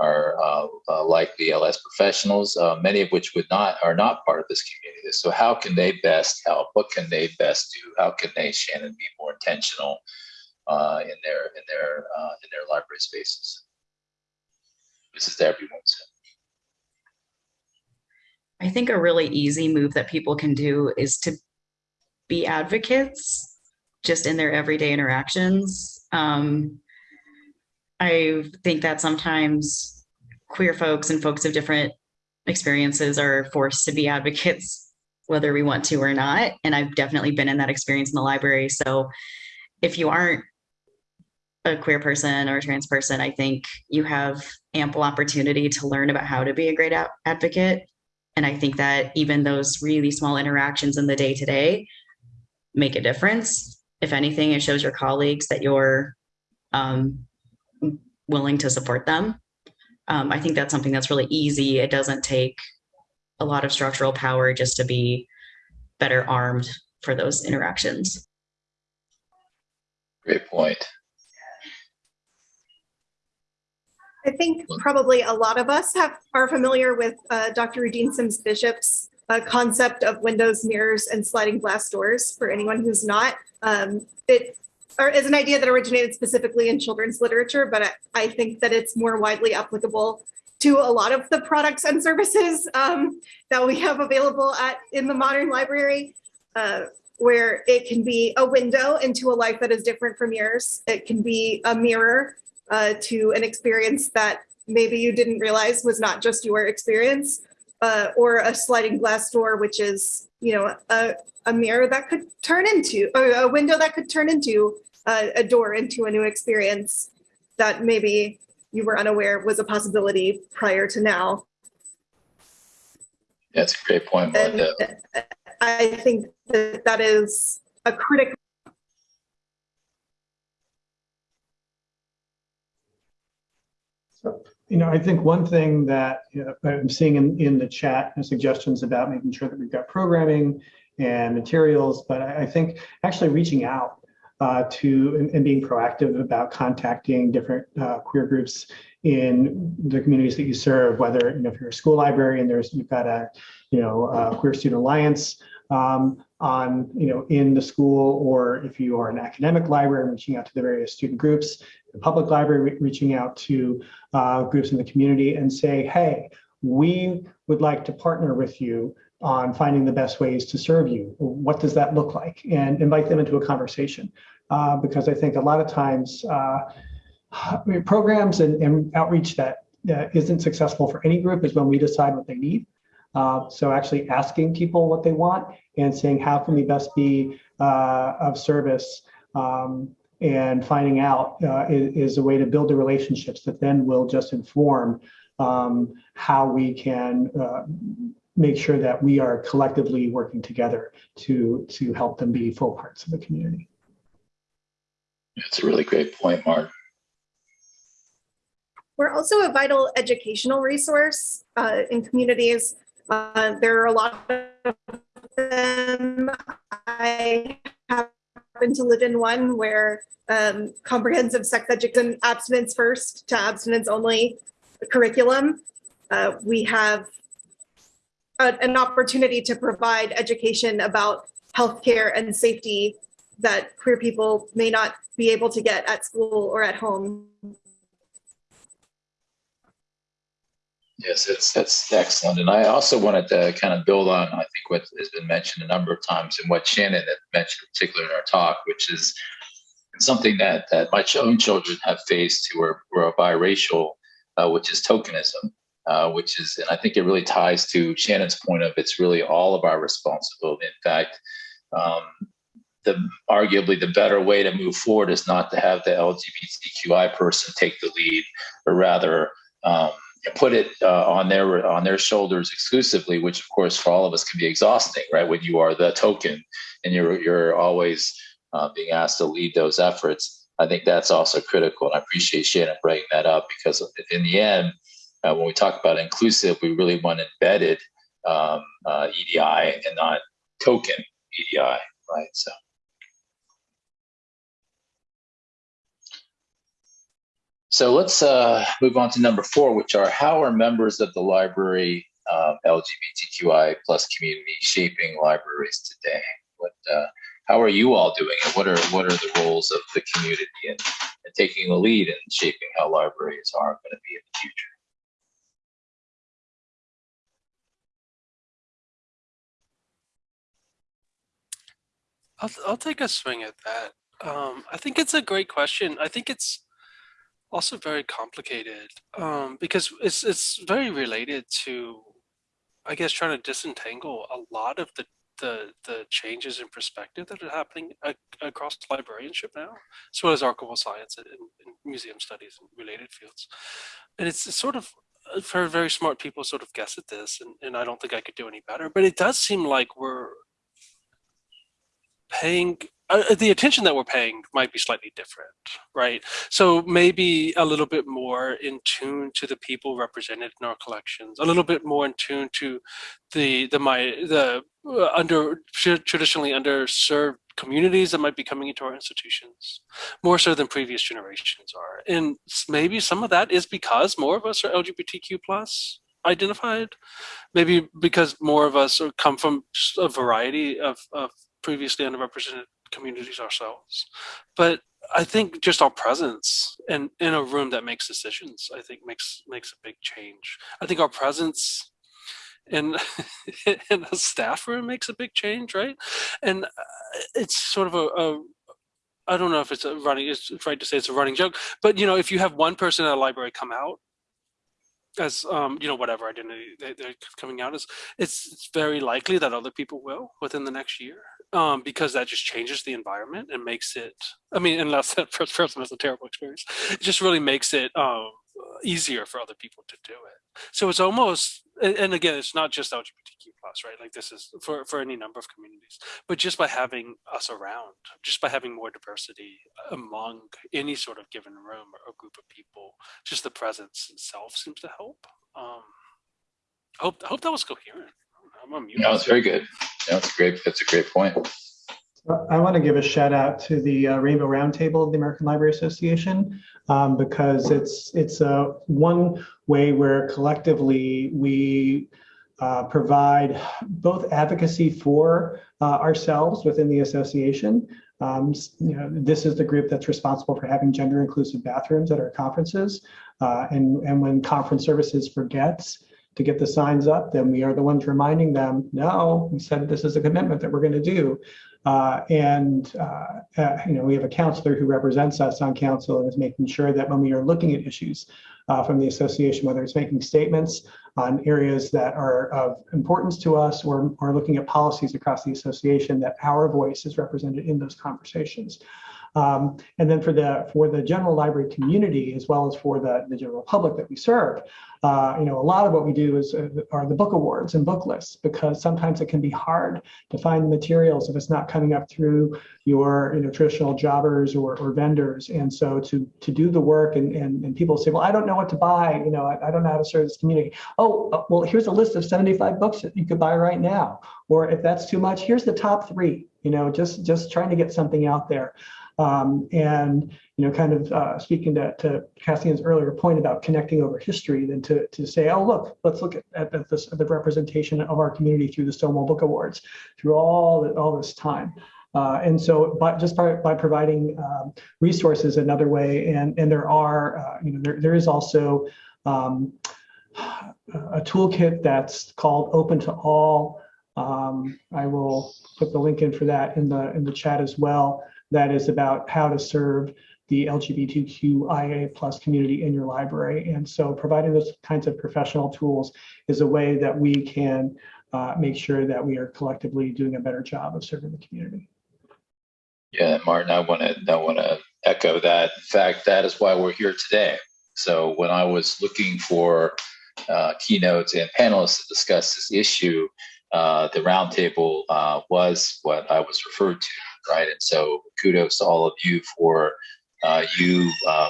are uh, uh, likely LS professionals, uh, many of which would not are not part of this community. So how can they best help? What can they best do? How can they, Shannon, be more intentional uh, in their in their uh, in their library spaces? This is to everyone. So. I think a really easy move that people can do is to be advocates just in their everyday interactions. Um, I think that sometimes queer folks and folks of different experiences are forced to be advocates, whether we want to or not. And I've definitely been in that experience in the library. So if you aren't a queer person or a trans person, I think you have ample opportunity to learn about how to be a great advocate. And I think that even those really small interactions in the day to day make a difference. If anything, it shows your colleagues that you're um, willing to support them. Um, I think that's something that's really easy. It doesn't take a lot of structural power just to be better armed for those interactions. Great point. I think probably a lot of us have are familiar with uh, Dr. Rudine Sims Bishop's uh, concept of windows, mirrors, and sliding glass doors. For anyone who's not, um, it is an idea that originated specifically in children's literature, but I, I think that it's more widely applicable to a lot of the products and services um, that we have available at in the modern library. Uh, where it can be a window into a life that is different from yours. It can be a mirror uh, to an experience that maybe you didn't realize was not just your experience, uh, or a sliding glass door, which is, you know, a, a mirror that could turn into, or a window that could turn into uh, a door into a new experience that maybe you were unaware was a possibility prior to now. That's a great point. I think that that is a critical So, you know, I think one thing that you know, I'm seeing in, in the chat are suggestions about making sure that we've got programming and materials, but I, I think actually reaching out uh, to and, and, being proactive about contacting different uh, queer groups in the communities that you serve, whether you know if you're a school library and there's you've got a you know a queer student alliance um, on you know in the school, or if you are an academic library, reaching out to the various student groups, the public library re reaching out to uh, groups in the community and say, hey, we would like to partner with you on finding the best ways to serve you. What does that look like? And invite them into a conversation. Uh, because I think a lot of times uh, programs and, and, outreach that not successful for any group is when we decide what they need. Uh, so actually asking people what they want and saying, how can we best be uh, of service um, and finding out uh, is, is, a way to build the relationships that then will just inform um, how we can make sure that we are collectively working together to to help them be full parts of the community. That's a really great point, Mark. We're also a vital educational resource uh, in communities. Uh, there are a lot of them. I to live in one where um, comprehensive sex education, abstinence first to abstinence only curriculum. Uh, we have a, an opportunity to provide education about healthcare and safety that queer people may not be able to get at school or at home. Yes, it's that's excellent. And I also wanted to kind of build on, I think, what has been mentioned a number of times and what Shannon had mentioned, particularly in our talk, which is something that, that my own children have faced who are, who are biracial, uh, which is tokenism uh, which is, and I think it really ties to Shannon's point of it's really all of our responsibility. In fact, um, the arguably the better way to move forward is not to have the LGBTQI person take the lead, but rather um, put it uh, on their on their shoulders exclusively, which of course for all of us can be exhausting, right? When you are the token and you're you're always uh, being asked to lead those efforts. I think that's also critical, and I appreciate Shannon bringing that up because in the end, uh, when we talk about inclusive, we really want embedded um, uh, EDI and not token EDI. right? So. So let's uh, move on to number four, which are how are members of the library uh, LGBTQI plus community shaping libraries today? What, uh, how are you all doing, and what are what are the roles of the community in, in taking the lead in shaping how libraries are going to be in the future? I'll, I'll take a swing at that. Um, I think it's a great question. I think it's also very complicated um, because it's it's very related to, I guess, trying to disentangle a lot of the the the changes in perspective that are happening ac across librarianship now, as well as archival science and, and museum studies and related fields. And it's, it's sort of uh, for very smart people sort of guess at this, and, and I don't think I could do any better. But it does seem like we're paying uh, the attention that we're paying might be slightly different, right? So maybe a little bit more in tune to the people represented in our collections, a little bit more in tune to the the my the uh, under traditionally underserved communities that might be coming into our institutions, more so than previous generations are. And maybe some of that is because more of us are LGBTQ plus identified, maybe because more of us come from a variety of, of previously underrepresented communities ourselves. But I think just our presence in, in a room that makes decisions, I think makes makes a big change. I think our presence in in a staff room makes a big change, right? And uh, it's sort of a, a I don't know if it's a running, it's right to say it's a running joke, but you know, if you have one person at a library come out as um, you know, whatever identity they, are coming out as, it's, it's very likely that other people will within the next year um, because that just changes the environment and makes it, I mean, unless that first person has a terrible experience, it just really makes it um, easier for other people to do it. So it's almost, and again, it's not just LGBTQ plus, right? Like this is for, for any number of communities, but just by having us around, just by having more diversity among any sort of given room or group of people, just the presence itself seems to help. Um, hope, I hope that was coherent. I'm on mute. No, it's very good. No, it's great. That's a great point. I want to give a shout out to the uh, Rainbow Roundtable of the American Library Association um, because it's it's uh, one way where collectively we uh, provide both advocacy for uh, ourselves within the association. Um, you know, this is the group that's responsible for having gender inclusive bathrooms at our conferences. Uh, and, and when conference services forgets to get the signs up, then we are the ones reminding them, no, we said this is a commitment that we're going to do. Uh, and, uh, uh, you know, we have a counselor who represents us on council and is making sure that when we are looking at issues uh, from the association, whether it's making statements on areas that are of importance to us or, or looking at policies across the association, that our voice is represented in those conversations. Um, and then for the for the general library community, as well as for the, the general public that we serve, uh, you know, a lot of what we do is uh, are the book awards and book lists because sometimes it can be hard to find the materials if it's not coming up through your you know traditional jobbers or, or vendors. And so to to do the work and, and and people say, well, I don't know what to buy. You know, I, I don't know how to serve this community. Oh, uh, well, here's a list of 75 books that you could buy right now. Or if that's too much, here's the top three. You know, just just trying to get something out there. Um, and you know, kind of uh, speaking to, to Cassian's earlier point about connecting over history, than to, to say, oh, look, let's look at, at, this, at the representation of our community through the Stonewall Book Awards, through all, the, all this time. Uh, and so by, just by, by providing um, resources another way, and, and there are, uh, you know, there, there is also um, a toolkit that's called Open to All. Um, I will put the link in for that in the in the chat as well that is about how to serve the LGBTQIA plus community in your library. And so providing those kinds of professional tools is a way that we can uh, make sure that we are collectively doing a better job of serving the community. Yeah, Martin, I want to I want to echo that. In fact, that is why we're here today. So when I was looking for uh, keynotes and panelists to discuss this issue, uh, the roundtable uh, was what I was referred to right? And so kudos to all of you for uh, you uh,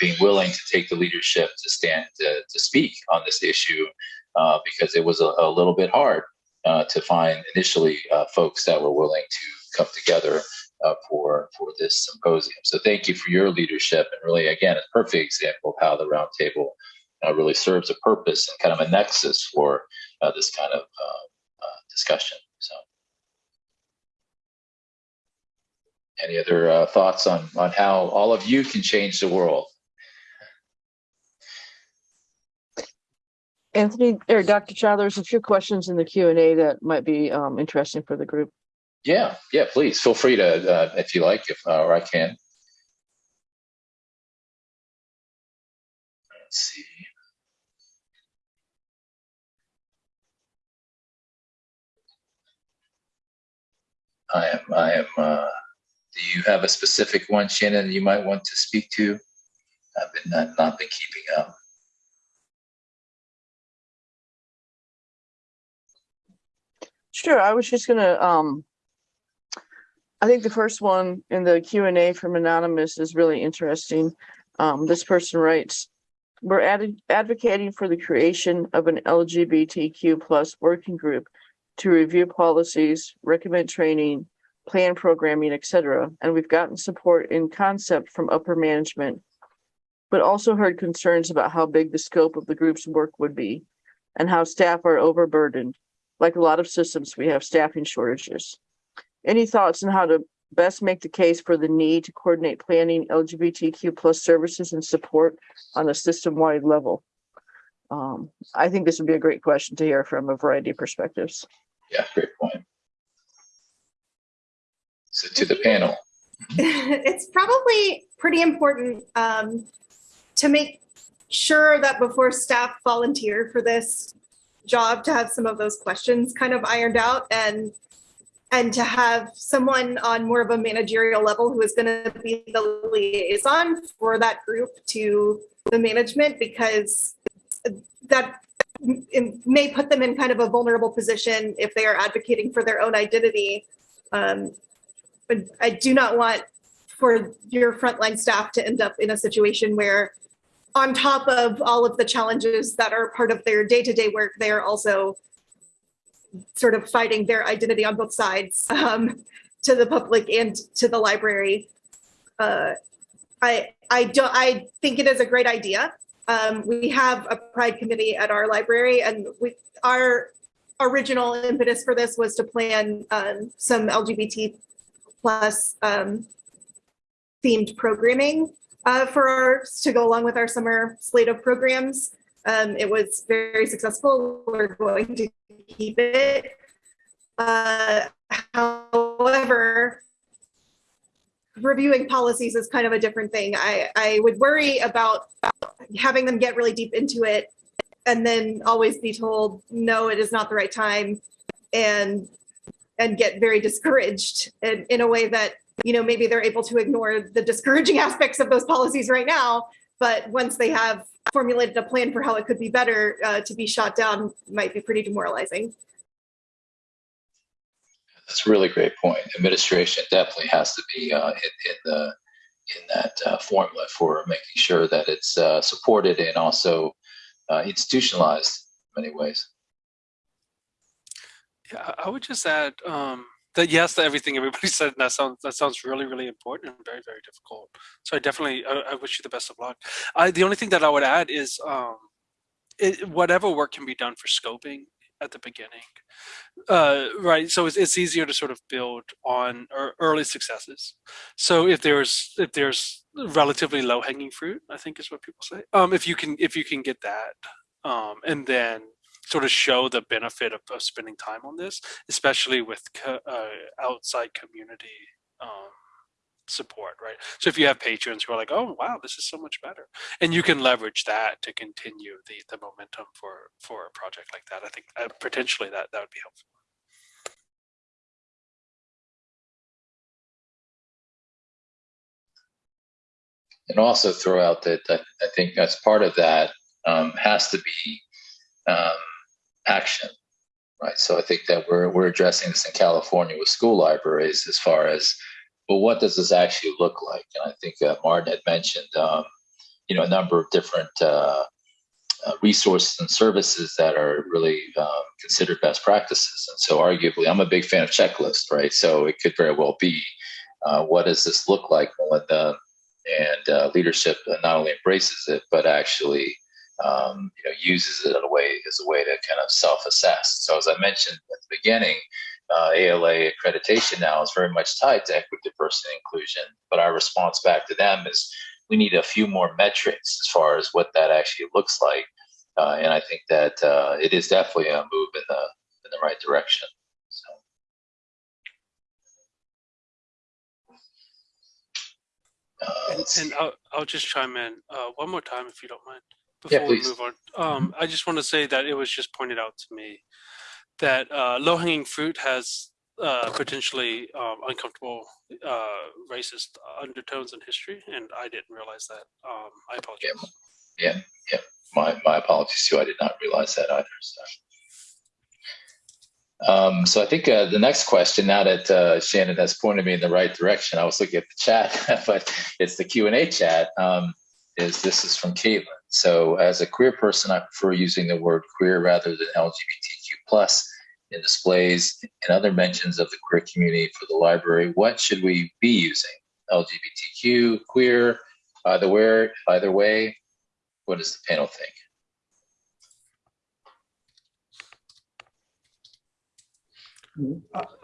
being willing to take the leadership to stand to, to speak on this issue uh, because it was a, a little bit hard uh, to find initially uh, folks that were willing to come together uh, for for this symposium. So thank you for your leadership, and really, again, a perfect example of how the roundtable really serves a purpose and kind of a nexus for this kind of discussion. So, any other uh, thoughts on on how all of you can change the world? Anthony or Dr. Chow, there's a few questions in the Q and A that might be um, interesting for the group. Yeah, yeah. Please feel free to uh, if you like, if uh, or I can. Let's see. I am. I am. Uh, do you have a specific one, Shannon, you might want to speak to? I've been not, not been keeping up. Sure, I was just gonna, um, I think the first one in the Q and A from Anonymous is really interesting. Um, this person writes, we're added, advocating for the creation of an LGBTQ plus working group to review policies, recommend training, plan programming, et cetera. And we've gotten support in concept from upper management, but also heard concerns about how big the scope of the group's work would be and how staff are overburdened like a lot of systems, we have staffing shortages. Any thoughts on how to best make the case for the need to coordinate planning LGBTQ plus services and support on a system-wide level? Um, I think this would be a great question to hear from a variety of perspectives. Yeah, great point. So to the panel. it's probably pretty important um, to make sure that before staff volunteer for this job to have some of those questions kind of ironed out and and to have someone on more of a managerial level who is going to be the liaison for that group to the management because that may put them in kind of a vulnerable position if they are advocating for their own identity. Um, but I do not want for your frontline staff to end up in a situation where on top of all of the challenges that are part of their day-to-day work, they are also sort of fighting their identity on both sides um, to the public and to the library. Uh, I I don't I think it is a great idea. Um, we have a pride committee at our library, and we our original impetus for this was to plan um, some LGBT plus um, themed programming uh, for our to go along with our summer slate of programs. Um, it was very successful. We're going to keep it. Uh, however, reviewing policies is kind of a different thing. I, I would worry about having them get really deep into it and then always be told, no, it is not the right time and and get very discouraged in, in a way that you know, maybe they're able to ignore the discouraging aspects of those policies right now. But once they have formulated a plan for how it could be better, uh, to be shot down might be pretty demoralizing. That's a really great point. Administration definitely has to be uh, in, in the in that uh, formula for making sure that it's uh, supported and also uh, institutionalized in many ways. Yeah, I would just add um, that yes to everything everybody said. that sounds that sounds really really important and very very difficult. So I definitely I, I wish you the best of luck. I the only thing that I would add is um, it, whatever work can be done for scoping at the beginning, uh, right? So it's, it's easier to sort of build on early successes. So if there's if there's relatively low hanging fruit, I think is what people say. Um, if you can if you can get that, um, and then sort of show the benefit of, of spending time on this, especially with co uh, outside community um, support, right? So if you have patrons who are like, oh, wow, this is so much better. And you can leverage that to continue the, the momentum for, for a project like that. I think uh, potentially that, that would be helpful. And also throw out that I, I think as part of that um, has to be um, action, right? So I think that we're we're addressing this in California with school libraries as far as, well, what does this actually look like? And I think uh, Martin had mentioned, um, you know, a number of different uh, uh, resources and services that are really um, considered best practices. And so, arguably, I'm a big fan of checklists, right? So it could very well be, uh, what does this look like, Melinda? And uh, leadership not only embraces it, but actually, um, you know, uses it in a way as a way to kind of self-assess. So, as I mentioned at the beginning, uh, ALA accreditation now is very much tied to equity, diversity, and inclusion. But our response back to them is we need a few more metrics as far as what that actually looks like. Uh, and I think that uh, it is definitely a move in the in the right direction. So. Uh, And, and. I'll, I'll just chime in uh, one more time if you don't mind Yeah, before we move on. Um, I just want to say that it was just pointed out to me that uh, low hanging fruit has uh, potentially um, uncomfortable uh, racist undertones in history, and I didn't realize that. Um, I apologize. Yeah, yeah. My, my apologies too. I did not realize that either. So, um, so I think uh, the next question, now that uh, Shannon has pointed me in the right direction, I was looking at the chat, but it's the Q and A chat. Um, is this is from Caitlin. So as a queer person, I prefer using the word queer rather than LGBTQ plus in displays and other mentions of the queer community for the library. What should we be using? LGBTQ, queer, either where, either way. What does the panel think? Mm-hmm.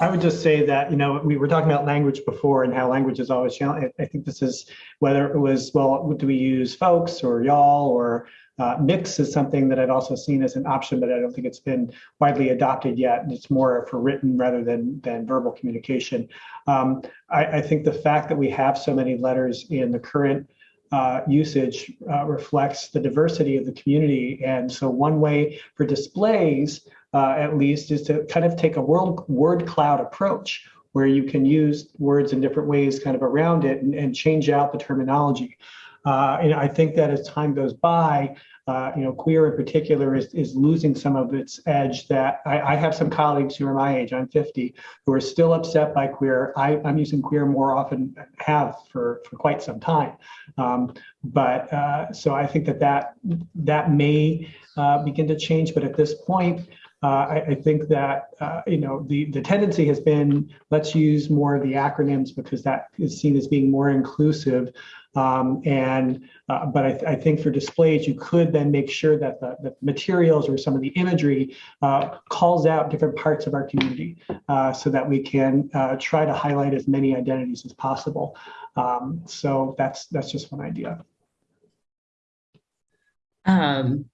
I would just say that, you know, we were talking about language before and how language is always challenging. I think this is whether it was, well, do we use folks or y'all or uh, mix is something that I've also seen as an option, but I don't think it's been widely adopted yet. It's more for written rather than than verbal communication. Um, I, I think the fact that we have so many letters in the current uh, usage uh, reflects the diversity of the community. And so one way for displays, uh, at least, is to kind of take a world, word cloud approach where you can use words in different ways kind of around it and, and change out the terminology. Uh, and I think that as time goes by, uh, you know, queer in particular is, is losing some of its edge that I, I have some colleagues who are my age, I'm 50, who are still upset by queer. I, I'm using queer more often, have for, for quite some time. Um, but uh, so I think that that, that may uh, begin to change. But at this point, uh, I, I think that uh, you know the the tendency has been let's use more of the acronyms because that is seen as being more inclusive. Um, and uh, but I, I, think for displays, you could then make sure that the, the materials or some of the imagery uh, calls out different parts of our community, uh, so that we can uh, try to highlight as many identities as possible. Um, so that's that's just one idea. Um,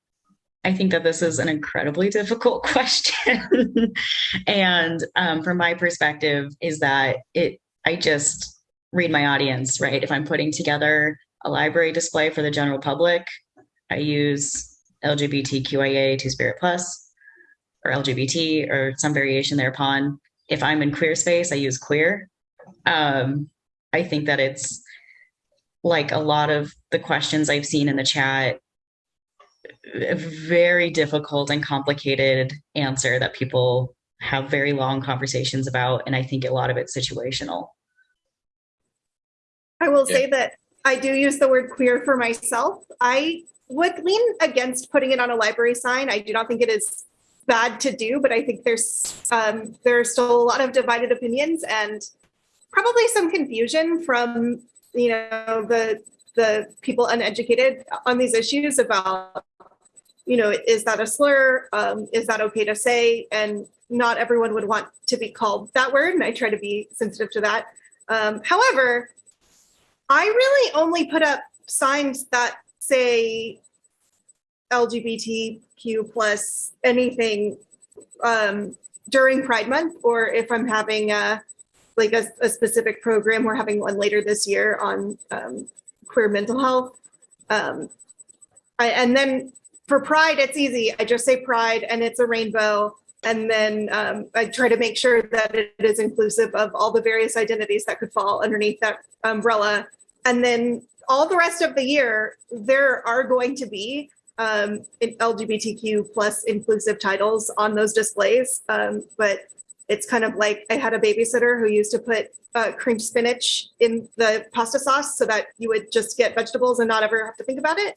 I think that this is an incredibly difficult question. and um, from my perspective, is that it, I just read my audience, right? If I'm putting together a library display for the general public, I use LGBTQIA Two Spirit Plus or LGBT or some variation thereupon. If I'm in queer space, I use queer. Um, I think that it's like a lot of the questions I've seen in the chat a very difficult and complicated answer that people have very long conversations about. And I think a lot of it's situational. I will Yeah. say that I do use the word queer for myself. I would lean against putting it on a library sign. I do not think it is bad to do, but I think there's um, there are still a lot of divided opinions and probably some confusion from you know the the people uneducated on these issues about you know is that a slur? Um, is that okay to say? And not everyone would want to be called that word and i try to be sensitive to that. Um, however i really only put up signs that say lgbtq plus anything um, during pride month or if i'm having a like a, a specific program we're having one later this year on um, queer mental health. Um, I, and then for pride it's easy. I just say pride and it's a rainbow. And then um, i try to make sure that it is inclusive of all the various identities that could fall underneath that umbrella. And then all the rest of the year there are going to be um, lgbtq plus inclusive titles on those displays. Um, but it's kind of like i had a babysitter who used to put uh, creamed spinach in the pasta sauce so that you would just get vegetables and not ever have to think about it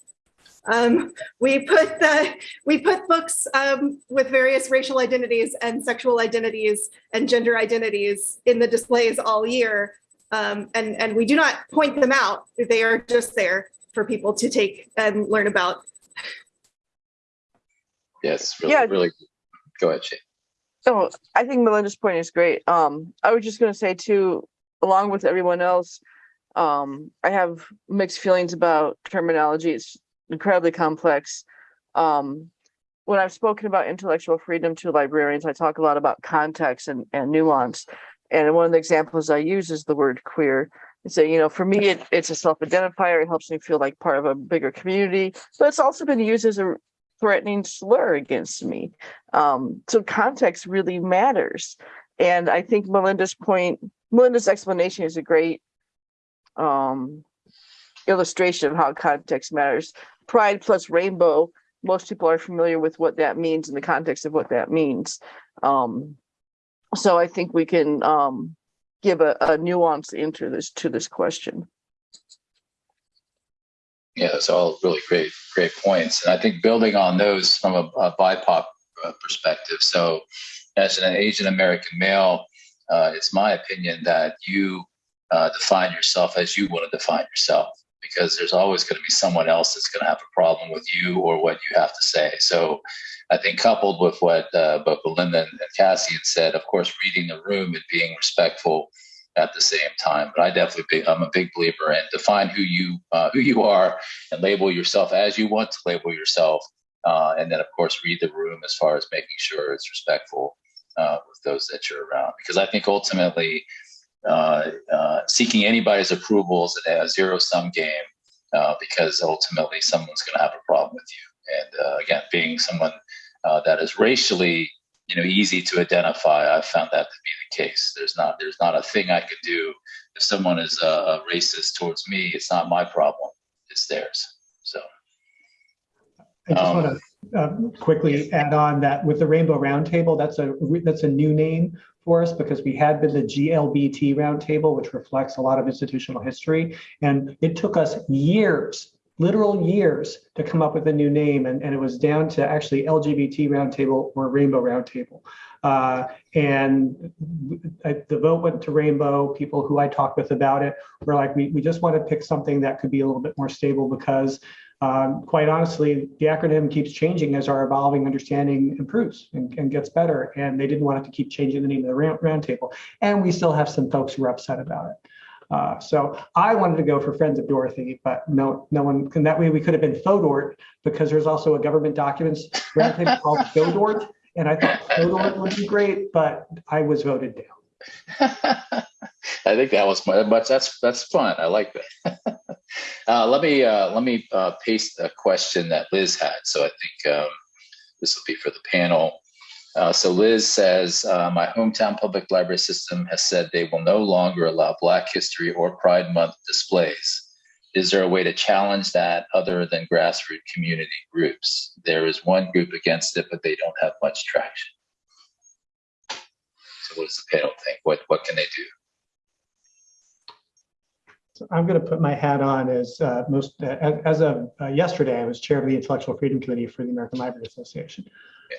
Um, we put the we put books um, with various racial identities and sexual identities and gender identities in the displays all year, um, and and we do not point them out. They are just there for people to take and learn about. Yes, really, Yeah. really. Go ahead, Shane. So I think Melinda's point is great. Um, I was just gonna say too, along with everyone else, um, I have mixed feelings about terminology. It's incredibly complex. Um, when I've spoken about intellectual freedom to librarians, I talk a lot about context and, and nuance. And one of the examples I use is the word queer. And so, you know, for me, it, it's a self-identifier. It helps me feel like part of a bigger community, but it's also been used as a threatening slur against me. Um, so context really matters. And I think Melinda's point, Melinda's explanation is a great um, illustration of how context matters. Pride plus rainbow, most people are familiar with what that means in the context of what that means. Um, so I think we can um, give a, a nuance into this to this question. Yeah, those are all really great, great points. And I think building on those from a, a BIPOC uh, perspective. So, as an Asian American male, uh, it's my opinion that you uh, define yourself as you want to define yourself, because there's always going to be someone else that's going to have a problem with you or what you have to say. So, I think coupled with what uh, both Belinda and Cassie had said, of course, reading the room and being respectful at the same time. But I definitely, be, I'm a big believer in define who you uh, who you are and label yourself as you want to label yourself, uh, and then of course read the room as far as making sure it's respectful uh, with those that you're around. Because I think ultimately, uh, uh, seeking anybody's approval is a zero sum game. Uh, because ultimately, someone's going to have a problem with you. And uh, again, being someone uh, that is racially you know easy to identify i found that to be the case there's not there's not a thing i could do if someone is uh, racist towards me it's not my problem it's theirs so I just Um, want to uh, quickly add on that with the Rainbow Roundtable, that's a that's a new name for us because we had been the GLBT Roundtable, which reflects a lot of institutional history, and it took us years, literal years, to come up with a new name, and, and it was down to actually LGBT Roundtable or Rainbow Roundtable. Uh, and I, the vote went to Rainbow. People who I talked with about it were like, we, we just want to pick something that could be a little bit more stable because um, quite honestly, the acronym keeps changing as our evolving understanding improves and, and, gets better. And they didn't want it to keep changing the name of the round, roundtable. And we still have some folks who are upset about it. Uh, so I wanted to go for Friends of Dorothy, but no, no one. And that way we could have been FODORT because there's also a government documents roundtable called GODORT, and I thought FODORT would be great, but I was voted down. I think that was but that's that's fun. I like that. uh, let me uh, let me uh, paste a question that Liz had. So I think um, this will be for the panel. Uh, so Liz says, uh, my hometown public library system has said they will no longer allow Black History or Pride Month displays. Is there a way to challenge that other than grassroots community groups? There is one group against it, but they don't have much traction. So what does the panel think? What what can they do? So I'm going to put my hat on as uh, most uh, as, of uh, yesterday. I was chair of the Intellectual Freedom Committee for the American Library Association,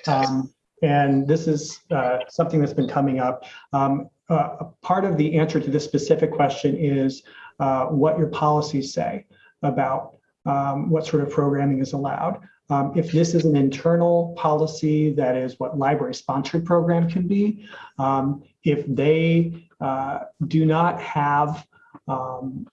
um, and this is uh, something that's been coming up. Um, uh, part of the answer to this specific question is uh, what your policies say about um, what sort of programming is allowed. Um, if this is an internal policy, that is what library sponsored program can be. Um, if they do not have um,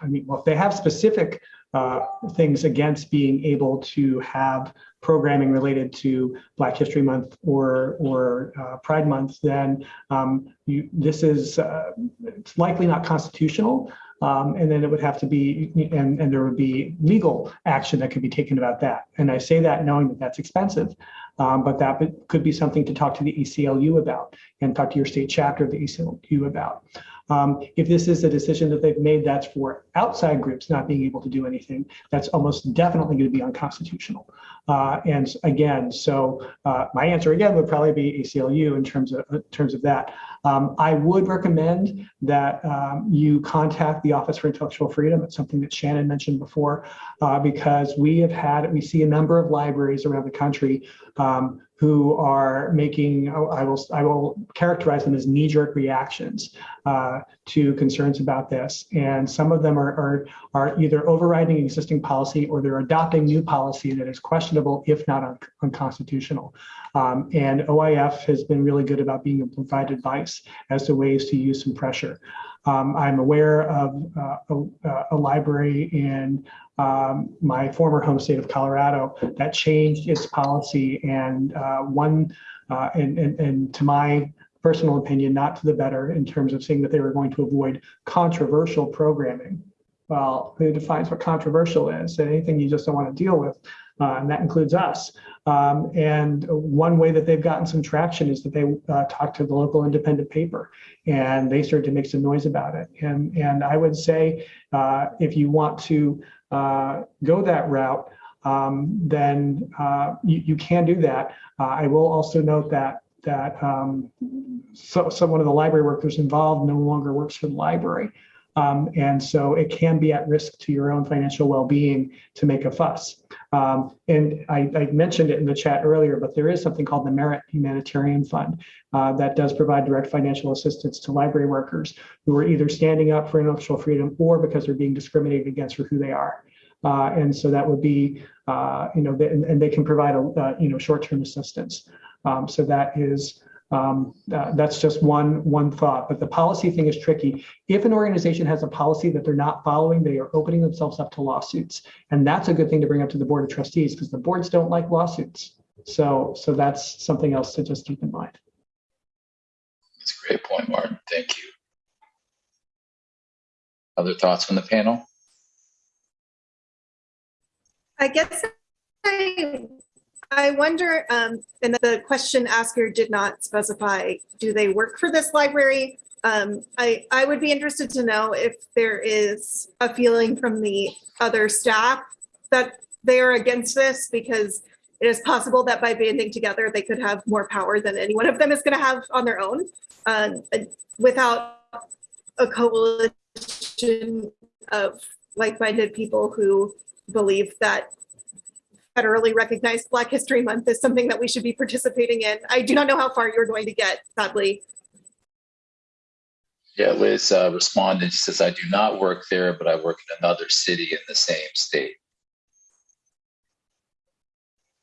I mean, well, if they have specific uh, things against being able to have programming related to Black History Month or or uh, Pride Month, then um, you, this is uh, it's likely not constitutional. Um, and then it would have to be, and, and there would be legal action that could be taken about that. And I say that knowing that that's expensive, um, but that could be something to talk to the ACLU about and talk to your state chapter of the ACLU about. Um, if this is a decision that they've made that's for outside groups not being able to do anything, that's almost definitely going to be unconstitutional. Uh, and again, so uh, my answer again would probably be ACLU in terms of in terms of that. Um, I would recommend that um, you contact the Office for Intellectual Freedom. It's something that Shannon mentioned before, uh, because we have had, we see a number of libraries around the country um, who are making, I will, I will characterize them as knee-jerk reactions uh, to concerns about this. And some of them are, are, are either overriding existing policy or they're adopting new policy that is questionable, if not un- unconstitutional. Um, and OIF has been really good about being able to provide advice as to ways to use some pressure. Um, I'm aware of uh, a, a library in um, my former home state of Colorado that changed its policy and uh, one, uh, and, and, and to my personal opinion, not to the better in terms of saying that they were going to avoid controversial programming. Well, who defines what controversial is? Anything you just don't want to deal with, uh, and that includes us. Um, and one way that they've gotten some traction is that they uh, talked to the local independent paper, and they started to make some noise about it. And and I would say uh, if you want to uh, go that route, um, then uh, you, you can do that. Uh, I will also note that that um, so, one of the library workers involved no longer works for the library. Um, and so it can be at risk to your own financial well-being to make a fuss. Um, and I, I, mentioned it in the chat earlier, but there is something called the Merritt Humanitarian Fund uh, that does provide direct financial assistance to library workers who are either standing up for intellectual freedom or because they're being discriminated against for who they are. Uh, and so that would be, uh, you know, and, and, they can provide a, uh, you know, short-term assistance. Um, so that is um, uh, that's just one one thought, but the policy thing is tricky. If an organization has a policy that they're not following, they are opening themselves up to lawsuits, and that's a good thing to bring up to the board of trustees because the boards don't like lawsuits. So, so that's something else to just keep in mind. That's a great point, Martin. Thank you. Other thoughts from the panel? I guess I I wonder, um, and the question asker did not specify, do they work for this library? Um, I, I would be interested to know if there is a feeling from the other staff that they are against this because it is possible that by banding together, they could have more power than any one of them is going to have on their own um, without a coalition of like-minded people who believe that federally recognized Black History Month is something that we should be participating in. I do not know how far you're going to get, sadly. Yeah, Liz uh, responded. She says, I do not work there, but I work in another city in the same state.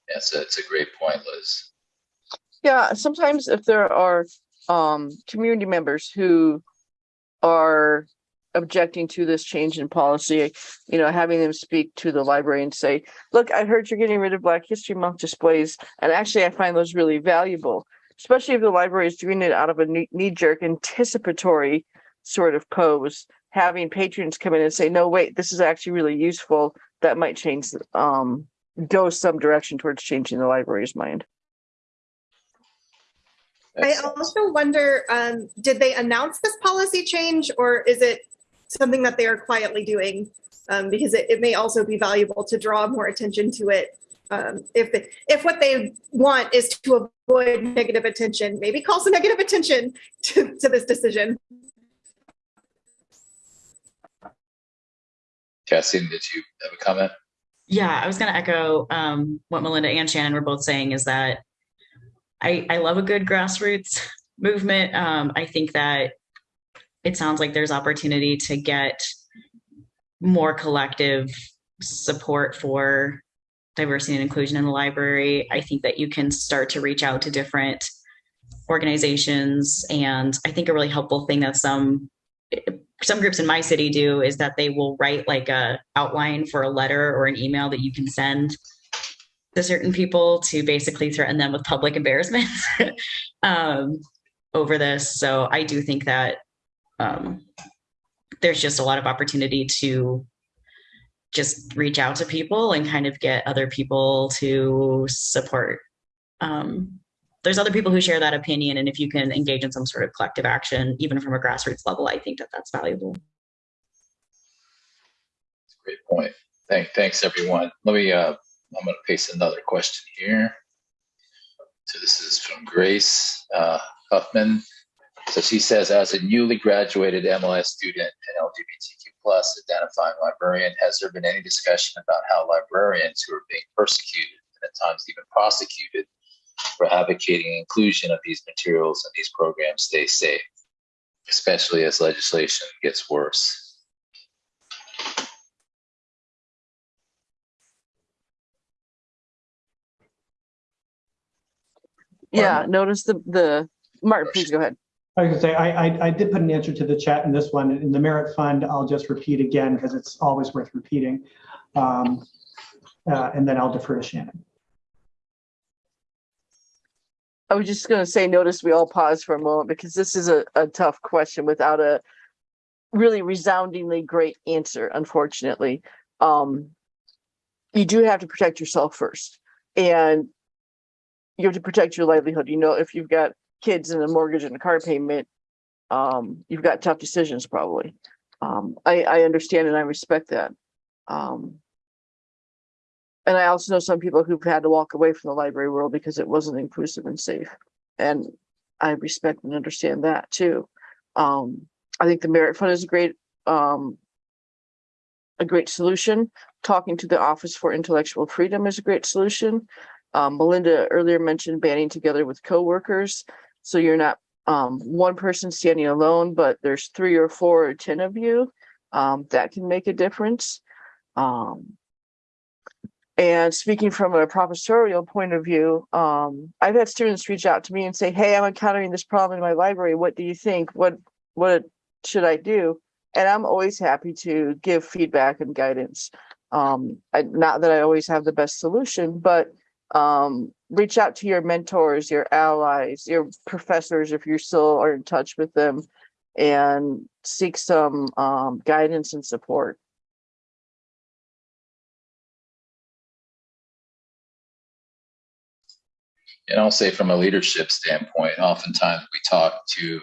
Yes, it's a great point, Liz. Yeah, sometimes if there are um, community members who are objecting to this change in policy, you know, having them speak to the library and say, look, I heard you're getting rid of Black History Month displays. And actually, I find those really valuable, especially if the library is doing it out of a knee jerk anticipatory sort of pose. Having patrons come in and say, no, wait, this is actually really useful. That might change, um, go some direction towards changing the library's mind. I also wonder, um, did they announce this policy change or is it something that they are quietly doing um, because it, it, may also be valuable to draw more attention to it. Um, if the, if what they want is to avoid negative attention, maybe call some negative attention to, to this decision. Cassie, did you have a comment? Yeah, I was going to echo um, what Melinda and Shannon were both saying is that I, I love a good grassroots movement. Um, I think that it sounds like there's opportunity to get more collective support for diversity and inclusion in the library. I think that you can start to reach out to different organizations. And I think a really helpful thing that some some groups in my city do is that they will write like a outline for a letter or an email that you can send to certain people to basically threaten them with public embarrassment um, over this. So I do think that um, there's just a lot of opportunity to just reach out to people and kind of get other people to support. Um, there's other people who share that opinion, and if you can engage in some sort of collective action, even from a grassroots level, I think that that's valuable. Great point. Thank, thanks, everyone. Let me. Uh, I'm going to paste another question here. So this is from Grace uh, Huffman. So she says, as a newly graduated MLS student and LGBTQ plus identifying librarian, has there been any discussion about how librarians who are being persecuted and at times even prosecuted for advocating inclusion of these materials and these programs stay safe, especially as legislation gets worse? Yeah, notice the, the, Martin, please oh, go ahead. I was say, I, I, I did put an answer to the chat in this one. In the Merritt fund, I'll just repeat again because it's always worth repeating. Um, uh, and then I'll defer to Shannon. I was just gonna say, notice we all pause for a moment because this is a, a tough question without a really resoundingly great answer, unfortunately. Um, you do have to protect yourself first and you have to protect your livelihood. You know, if you've got kids and a mortgage and a car payment, um, you've got tough decisions probably. Um, I, I understand and I respect that. Um, and I also know some people who've had to walk away from the library world because it wasn't inclusive and safe. And I respect and understand that too. Um, I think the Merritt fund is a great, um, a great solution. Talking to the Office for Intellectual Freedom is a great solution. Um, Melinda earlier mentioned banding together with coworkers. So you're not, um, one person standing alone, but there's three or four or 10 of you. Um, that can make a difference. Um, and speaking from a professorial point of view, um, I've had students reach out to me and say, "Hey, I'm encountering this problem in my library. What do you think? What what should I do?" And I'm always happy to give feedback and guidance. Um, I, not that I always have the best solution, but um, reach out to your mentors, your allies, your professors if you still are in touch with them, and seek some um, guidance and support. And I'll say from a leadership standpoint, oftentimes we talk to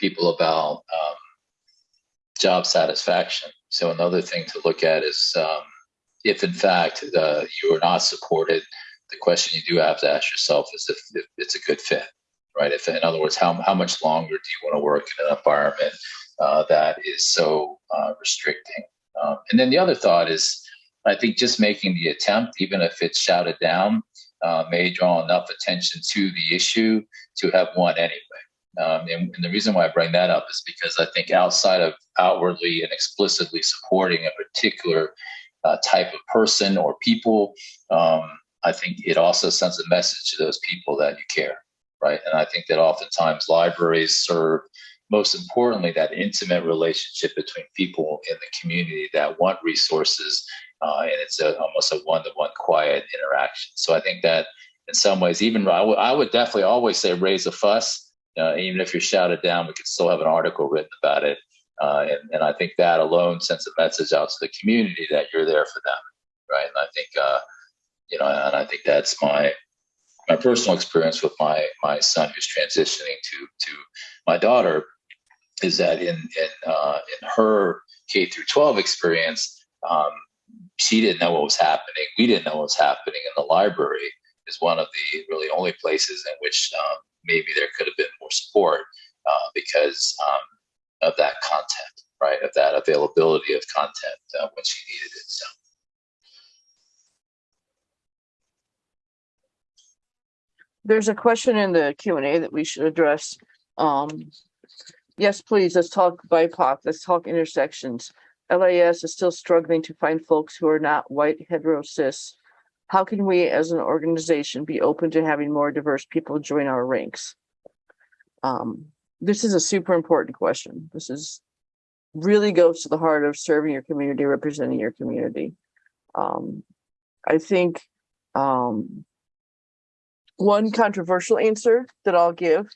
people about um, job satisfaction. So another thing to look at is um, if in fact uh, you are not supported, the question you do have to ask yourself is if, if it's a good fit, right? If in other words, how, how much longer do you want to work in an environment uh, that is so uh, restricting? Um, and then the other thought is, I think just making the attempt, even if it's shouted down, uh, may draw enough attention to the issue to have won anyway. Um, and, and, the reason why I bring that up is because I think outside of outwardly and explicitly supporting a particular uh, type of person or people, um, I think it also sends a message to those people that you care, right? And I think that oftentimes libraries serve, most importantly, that intimate relationship between people in the community that want resources uh, and it's a, almost a one-to-one quiet interaction. So I think that in some ways, even I, I would definitely always say raise a fuss. Uh, even if you're shouted down, we could still have an article written about it. Uh, and, and I think that alone sends a message out to the community that you're there for them, right? And I think, uh, you know, and I think that's my my personal experience with my my son who's transitioning to to my daughter is that in in uh, in her K through 12 experience, um, she didn't know what was happening. We didn't know what was happening in the library is one of the really only places in which um, maybe there could have been more support uh, because um, of that content, right? Of that availability of content uh, when she needed it. So. There's a question in the Q and A that we should address. Um, yes, please, let's talk BIPOC, let's talk intersections. LAS is still struggling to find folks who are not white hetero cis. How can we as an organization be open to having more diverse people join our ranks? Um, this is a super important question. This is really goes to the heart of serving your community, representing your community. Um, I think um, one controversial answer that I'll give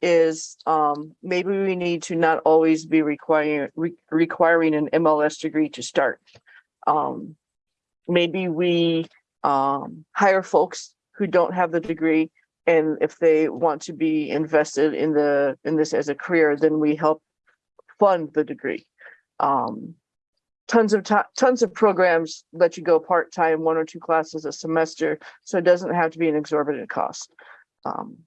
is um, maybe we need to not always be requiring re requiring an MLS degree to start. Um, maybe we um, hire folks who don't have the degree, and if they want to be invested in the in this as a career, then we help fund the degree. Um, tons of tons of programs let you go part time, one or two classes a semester, so it doesn't have to be an exorbitant cost. Um,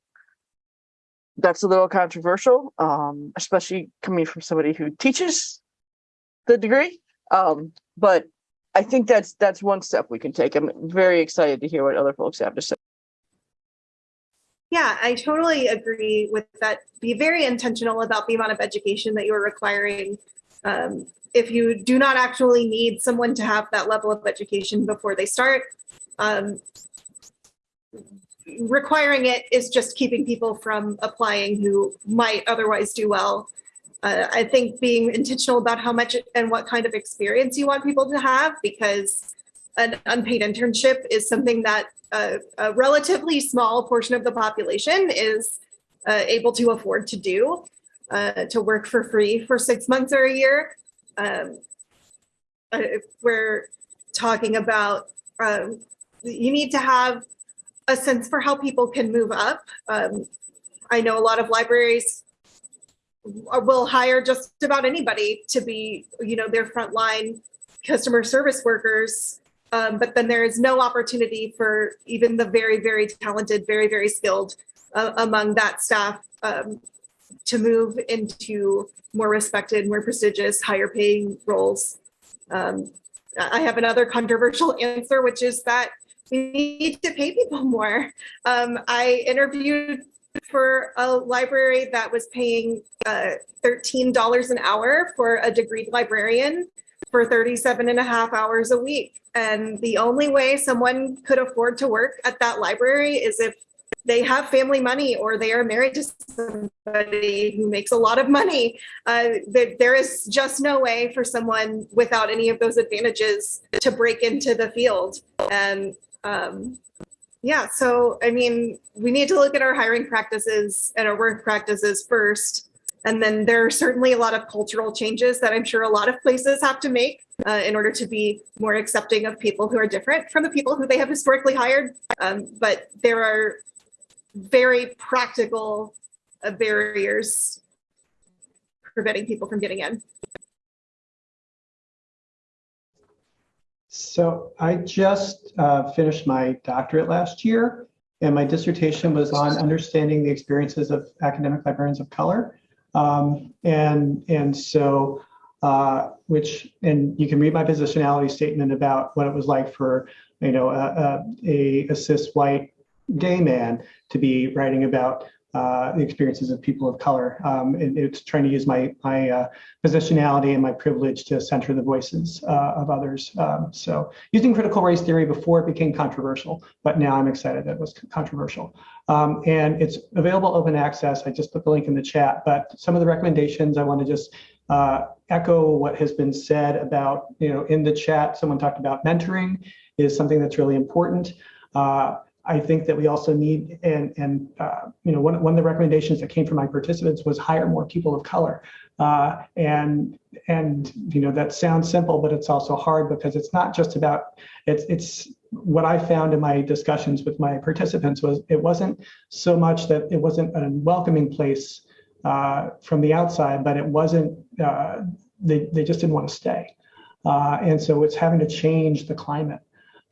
that's a little controversial, um, especially coming from somebody who teaches the degree. Um, but I think that's that's one step we can take. I'm very excited to hear what other folks have to say. Yeah, I totally agree with that. Be very intentional about the amount of education that you're requiring. Um, if you do not actually need someone to have that level of education before they start, um, requiring it is just keeping people from applying who might otherwise do well. Uh, I think being intentional about how much and what kind of experience you want people to have, because an unpaid internship is something that a relatively small portion of the population is uh, able to afford to do, uh, to work for free for six months or a year. Um, uh, we're talking about, um, you need to have a sense for how people can move up. Um, I know a lot of libraries will hire just about anybody to be, you know, their frontline customer service workers. Um, but then there is no opportunity for even the very, very talented, very, very skilled uh, among that staff um, to move into more respected, more prestigious, higher paying roles. Um, I have another controversial answer, which is that we need to pay people more. Um, I interviewed for a library that was paying uh, $13 an hour for a degree librarian for 37 and a half hours a week. And the only way someone could afford to work at that library is if they have family money or they are married to somebody who makes a lot of money. Uh, there, there is just no way for someone without any of those advantages to break into the field. And um, yeah, so I mean, we need to look at our hiring practices and our work practices first. And then there are certainly a lot of cultural changes that I'm sure a lot of places have to make uh, in order to be more accepting of people who are different from the people who they have historically hired. Um, but there are very practical uh, barriers preventing people from getting in. So I just uh, finished my doctorate last year, and my dissertation was on understanding the experiences of academic librarians of color. Um, and and so, uh, which and you can read my positionality statement about what it was like for you know a, a, a cis white gay man to be writing about uh, the experiences of people of color. Um, and it's trying to use my my uh, positionality and my privilege to center the voices uh, of others. Um, so using critical race theory before it became controversial, but now I'm excited that it was controversial. Um, and it's available open access. I just put the link in the chat, but some of the recommendations I want to just uh, echo what has been said about, you know, in the chat, someone talked about mentoring is something that's really important. Uh, I think that we also need, and, and uh, you know, one, one of the recommendations that came from my participants was hire more people of color. Uh, and, and, you know, that sounds simple, but it's also hard because it's not just about, it's, it's what I found in my discussions with my participants was it wasn't so much that it wasn't a welcoming place uh, from the outside, but it wasn't, uh, they, they just didn't want to stay. Uh, and so it's having to change the climate.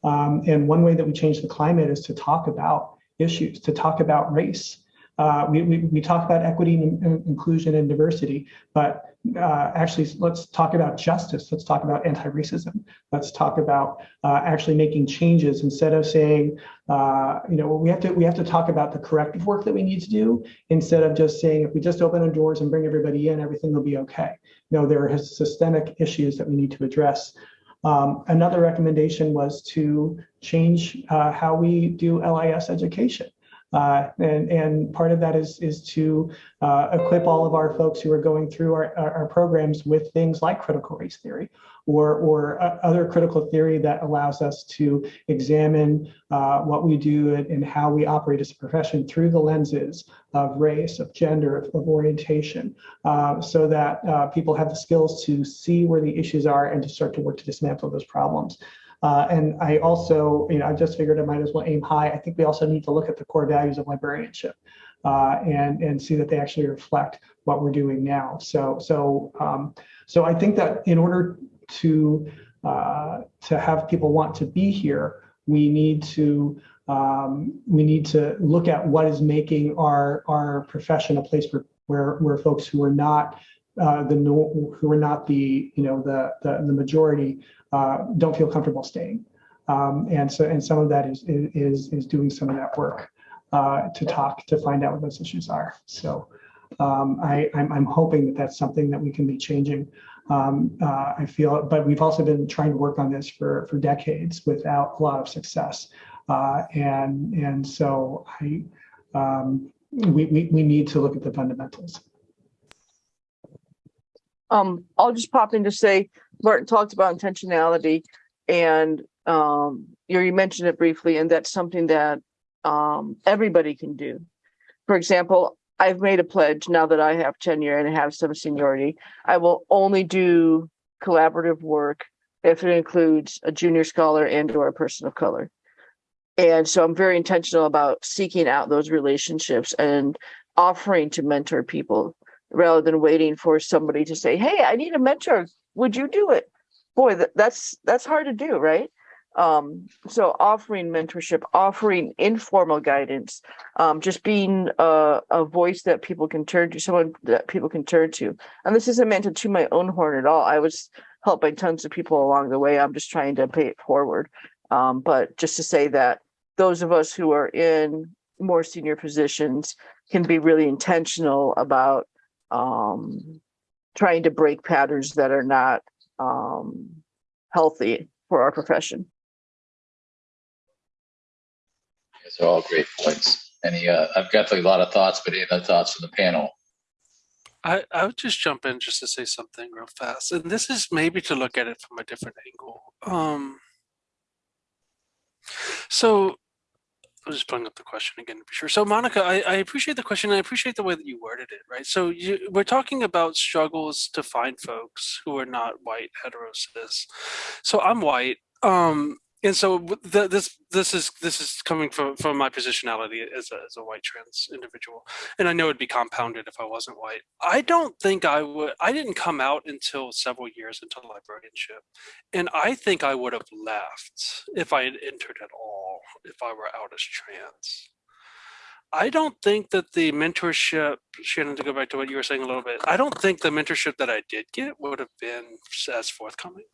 Um, and one way that we change the climate is to talk about issues, to talk about race. Uh, we, we, we, talk about equity, and inclusion, and diversity, but uh, actually, let's talk about justice. Let's talk about anti-racism. Let's talk about uh, actually making changes instead of saying, uh, you know, we have to we have to talk about the corrective work that we need to do instead of just saying if we just open the doors and bring everybody in, everything will be okay. No, there are systemic issues that we need to address. Um, another recommendation was to change uh, how we do LIS education. Uh, and, and part of that is, is to uh, equip all of our folks who are going through our, our, programs with things like critical race theory or, or uh, other critical theory that allows us to examine uh, what we do and, and, how we operate as a profession through the lenses of race, of gender, of, of orientation, so that people have the skills to see where the issues are and to start to work to dismantle those problems. Uh, and I also, you know, I just figured I might as well aim high. I think we also need to look at the core values of librarianship uh, and and see that they actually reflect what we're doing now. So so um, so I think that in order to uh, to have people want to be here, we need to um, we need to look at what is making our our profession a place where where, where folks who are not uh, the who are not the you know the the, the majority uh, don't feel comfortable staying. Um, and so and some of that is is is doing some of that work uh, to talk to find out what those issues are. So um, I I'm, I'm hoping that that's something that we can be changing. Um, uh, I feel, but we've also been trying to work on this for for decades without a lot of success. Uh, and and so I um, we, we we need to look at the fundamentals. Um, I'll just pop in to say, Martin talked about intentionality and um, you you mentioned it briefly, and that's something that um, everybody can do. For example, I've made a pledge now that I have tenure and have some seniority. I will only do collaborative work if it includes a junior scholar and or a person of color. And so I'm very intentional about seeking out those relationships and offering to mentor people rather than waiting for somebody to say, "Hey, I need a mentor. Would you do it?" Boy, that, that's that's hard to do, right? Um, so offering mentorship, offering informal guidance, um, just being a, a voice that people can turn to, someone that people can turn to. And this isn't meant to toot my own horn at all. I was helped by tons of people along the way. I'm just trying to pay it forward. Um, but just to say that those of us who are in more senior positions can be really intentional about um, trying to break patterns that are not um, healthy for our profession. These are all great points. Any, uh, I've got a lot of thoughts, but any other thoughts from the panel? I, I would just jump in just to say something real fast. And this is maybe to look at it from a different angle. Um, so I'm just pulling up the question again to be sure. So Monica, I, I appreciate the question. I appreciate the way that you worded it, right? So you, we're talking about struggles to find folks who are not white hetero. So I'm white. Um, and so this this is this is coming from from my positionality as a, as a white trans individual and i know it'd be compounded if i wasn't white i don't think i would i didn't come out until several years into librarianship and i think i would have left if i had entered at all if i were out as trans. I don't think that the mentorship, Shannon, to go back to what you were saying a little bit, I don't think the mentorship that I did get would have been as forthcoming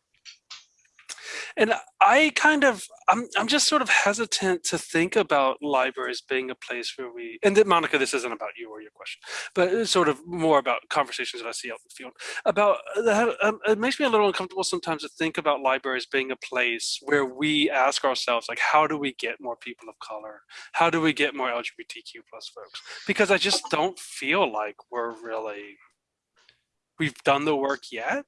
and I kind of I'm I'm just sort of hesitant to think about libraries being a place where we and that Monica, this isn't about you or your question, but sort of more about conversations that I see out in the field about that. Um, it makes me a little uncomfortable sometimes to think about libraries being a place where we ask ourselves like, how do we get more people of color? How do we get more LGBTQ plus folks? Because I just don't feel like we're really we've done the work yet.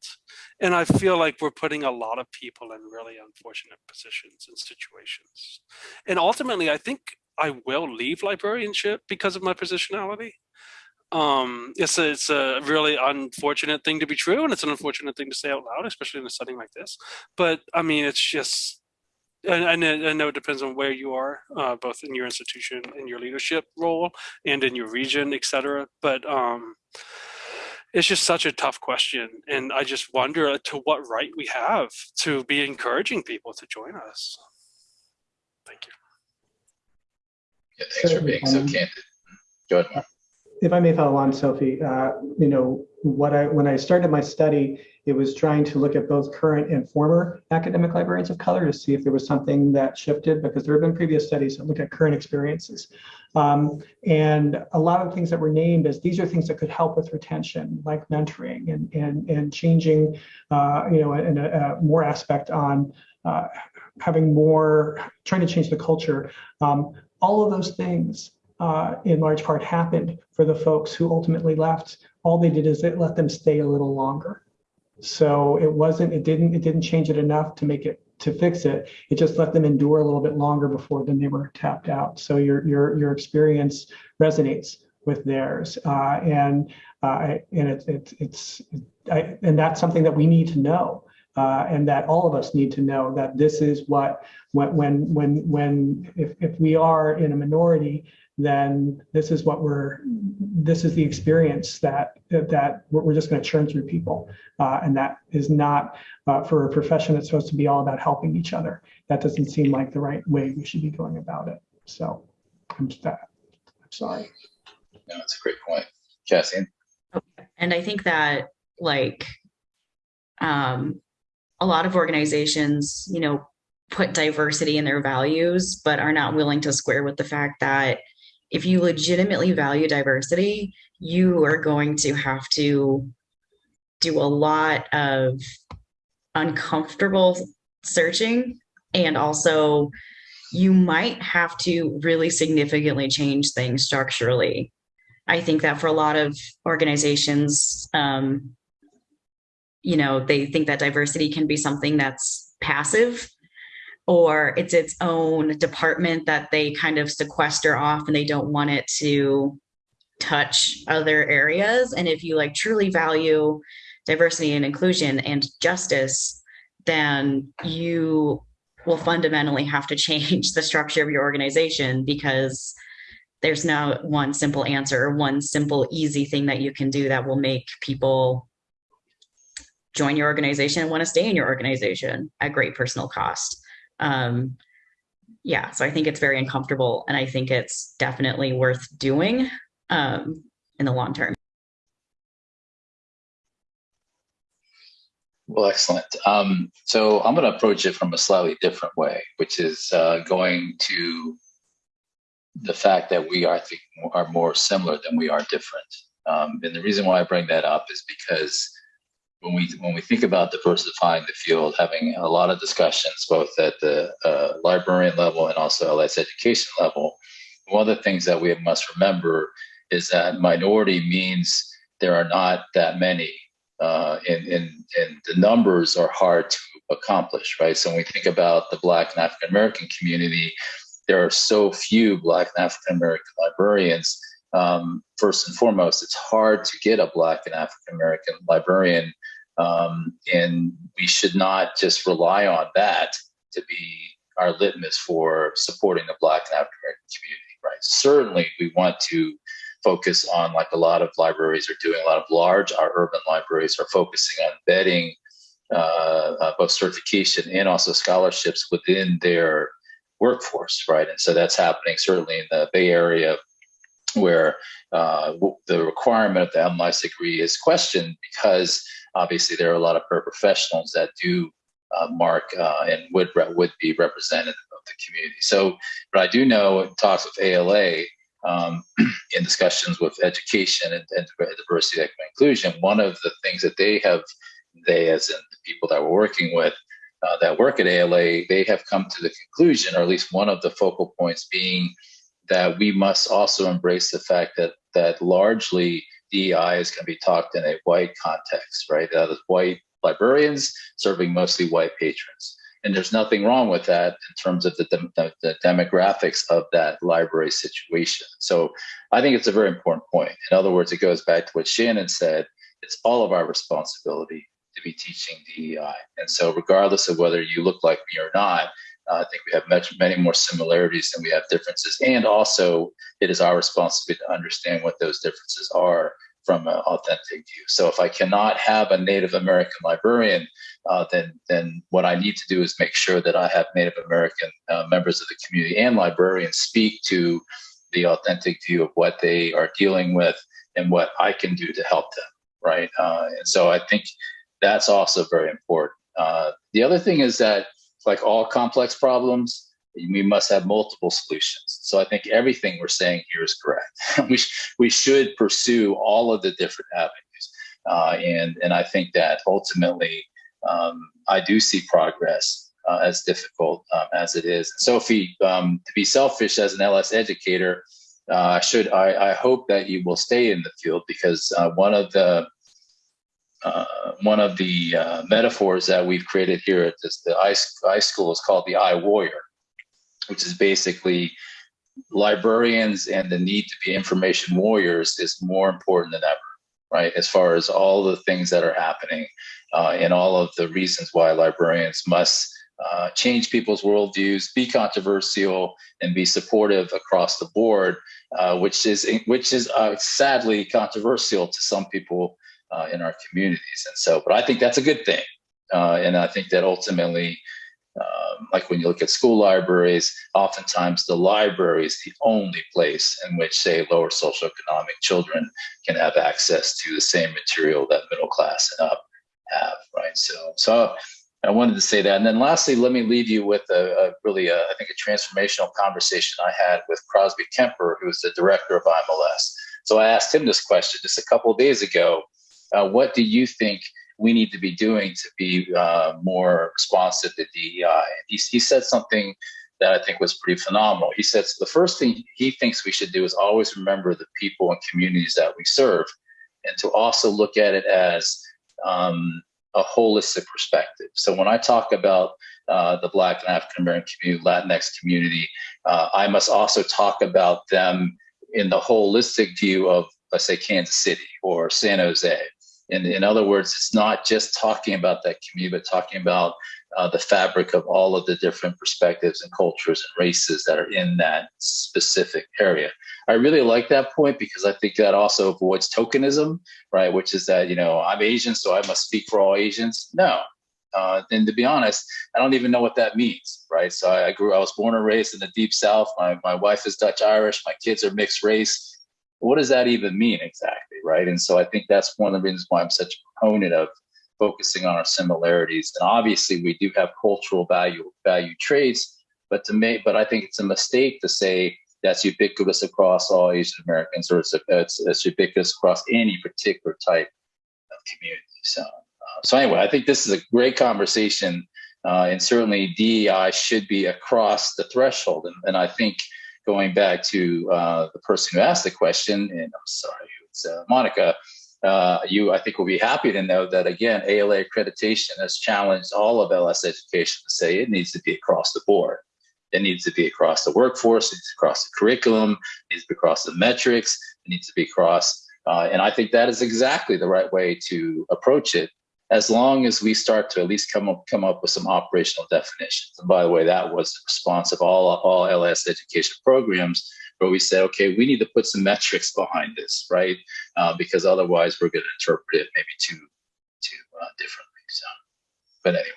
And I feel like we're putting a lot of people in really unfortunate positions and situations. And ultimately, I think I will leave librarianship because of my positionality. Um, it's a, it's a really unfortunate thing to be true, and it's an unfortunate thing to say out loud, especially in a setting like this. But I mean, it's just and I know it depends on where you are, uh, both in your institution, in your leadership role, and in your region, et cetera. But um, it's just such a tough question. And I just wonder uh, to what right we have to be encouraging people to join us. Thank you. Yeah, thanks for being so candid. Go ahead. If I may follow on, Sophie, uh, you know, what I, when I started my study, it was trying to look at both current and former academic librarians of color to see if there was something that shifted, because there have been previous studies that look at current experiences. Um, and a lot of things that were named as these are things that could help with retention, like mentoring and and and changing, uh, you know, and a, a more aspect on uh, having more, trying to change the culture. Um, all of those things uh, in large part happened for the folks who ultimately left. All they did is it let them stay a little longer. So it wasn't, it didn't, it didn't change it enough to make it to fix it. It just let them endure a little bit longer before then they were tapped out. So your your your experience resonates with theirs, uh, and uh, and it's it's it's and that's something that we need to know. Uh, and that all of us need to know that this is what when when when when if, if we are in a minority then this is what we're this is the experience that that we're just going to churn through people uh, and that is not uh, for a profession that's supposed to be all about helping each other that doesn't seem like the right way we should be going about it So I'm, I'm sorry. No, that's a great point. Cassie? And I think that like um, a lot of organizations, you know, put diversity in their values, but are not willing to square with the fact that if you legitimately value diversity, you are going to have to do a lot of uncomfortable searching and also you might have to really significantly change things structurally. I think that for a lot of organizations, um, you know, they think that diversity can be something that's passive or it's its own department that they kind of sequester off and they don't want it to touch other areas. And if you like truly value diversity and inclusion and justice, then you will fundamentally have to change the structure of your organization because there's no one simple answer or one simple easy thing that you can do that will make people join your organization and want to stay in your organization at great personal cost. Um, yeah, so I think it's very uncomfortable and I think it's definitely worth doing um, in the long term. Well, excellent. Um, so I'm going to approach it from a slightly different way, which is uh, going to the fact that we are, I think, are more similar than we are different. Um, and the reason why I bring that up is because when we when we think about diversifying the field, having a lot of discussions both at the uh, librarian level and also LS education level, one of the things that we must remember is that minority means there are not that many uh, and, and, and the numbers are hard to accomplish, right? So when we think about the Black and African American community, there are so few Black and African American librarians. Um, first and foremost, it's hard to get a Black and African American librarian, um, and we should not just rely on that to be our litmus for supporting the Black and African American community, right? Certainly, we want to focus on like a lot of libraries are doing a lot of large our urban libraries are focusing on embedding uh, uh, both certification and also scholarships within their workforce right and so that's happening certainly in the bay area where uh, the requirement of the MLIS degree is questioned because obviously there are a lot of professionals that do uh, mark uh, and would would be representative of the community. So, but I do know in talks with ALA um, in discussions with education and, and diversity, equity, inclusion, one of the things that they have, they as in the people that we're working with, uh, that work at ALA, they have come to the conclusion, or at least one of the focal points being that we must also embrace the fact that that largely DEI is going to be talked in a white context, right? That is white librarians serving mostly white patrons. And there's nothing wrong with that in terms of the, the, demographics of that library situation. So I think it's a very important point. In other words, it goes back to what Shannon said. It's all of our responsibility to be teaching DEI. And so regardless of whether you look like me or not, uh, I think we have much, many more similarities than we have differences. And also it is our responsibility to understand what those differences are from an authentic view. So if I cannot have a Native American librarian, uh, then then what I need to do is make sure that I have Native American uh, members of the community and librarians speak to the authentic view of what they are dealing with and what I can do to help them, right? Uh, and so I think that's also very important. Uh, the other thing is that, like all complex problems, we must have multiple solutions. So I think everything we're saying here is correct. we, sh we should pursue all of the different avenues. Uh, and, and I think that ultimately um, I do see progress uh, as difficult um, as it is. Sophie, um, to be selfish as an LS educator, uh, I should I, I, hope that you will stay in the field because uh, one of the uh, one of the uh, metaphors that we've created here at this, the I school is called the I warrior which is basically librarians and the need to be information warriors is more important than ever, right? As far as all the things that are happening uh, and all of the reasons why librarians must uh, change people's worldviews, be controversial, and be supportive across the board, uh, which is which is uh, sadly controversial to some people uh, in our communities. And so, but I think that's a good thing, uh, and I think that ultimately. Um, like when you look at school libraries, oftentimes the library is the only place in which, say, lower socioeconomic children can have access to the same material that middle class and up have, right? So, so I wanted to say that. And then lastly, let me leave you with a, a really, a, I think, a transformational conversation I had with Crosby Kemper, who's the director of IMLS. So I asked him this question just a couple of days ago. Uh, what do you think we need to be doing to be uh, more responsive to DEI? He, he said something that I think was pretty phenomenal. He says the first thing he thinks we should do is always remember the people and communities that we serve, and to also look at it as um, a holistic perspective. So when I talk about uh, the Black and African American community, Latinx community, uh, I must also talk about them in the holistic view of, let's say, Kansas City or San Jose. In, in other words, it's not just talking about that community, but talking about uh, the fabric of all of the different perspectives and cultures and races that are in that specific area. I really like that point because I think that also avoids tokenism, right? Which is that, you know, I'm Asian, so I must speak for all Asians. No. Uh, and to be honest, I don't even know what that means, right? So I, I grew, I was born and raised in the deep South. My, my wife is Dutch Irish. My kids are mixed race. What does that even mean exactly, right? And so I think that's one of the reasons why I'm such a proponent of focusing on our similarities. And obviously, we do have cultural value value traits, but to make, but I think it's a mistake to say that's ubiquitous across all Asian Americans, or it's, it's, it's ubiquitous across any particular type of community. So, uh, so anyway, I think this is a great conversation, uh, and certainly DEI should be across the threshold. And, and I think going back to uh, the person who asked the question, and I'm sorry, it's uh, Monica. Uh, you, I think, will be happy to know that again, ALA accreditation has challenged all of LS education to say it needs to be across the board. It needs to be across the workforce, it needs to across the curriculum, it needs to be across the metrics, it needs to be across, uh, and I think that is exactly the right way to approach it, as long as we start to at least come up come up with some operational definitions. And by the way, that was the response of all all LS education programs, where we said, okay, we need to put some metrics behind this, right? Uh, because otherwise, we're going to interpret it maybe too too uh, differently. So, but anyway.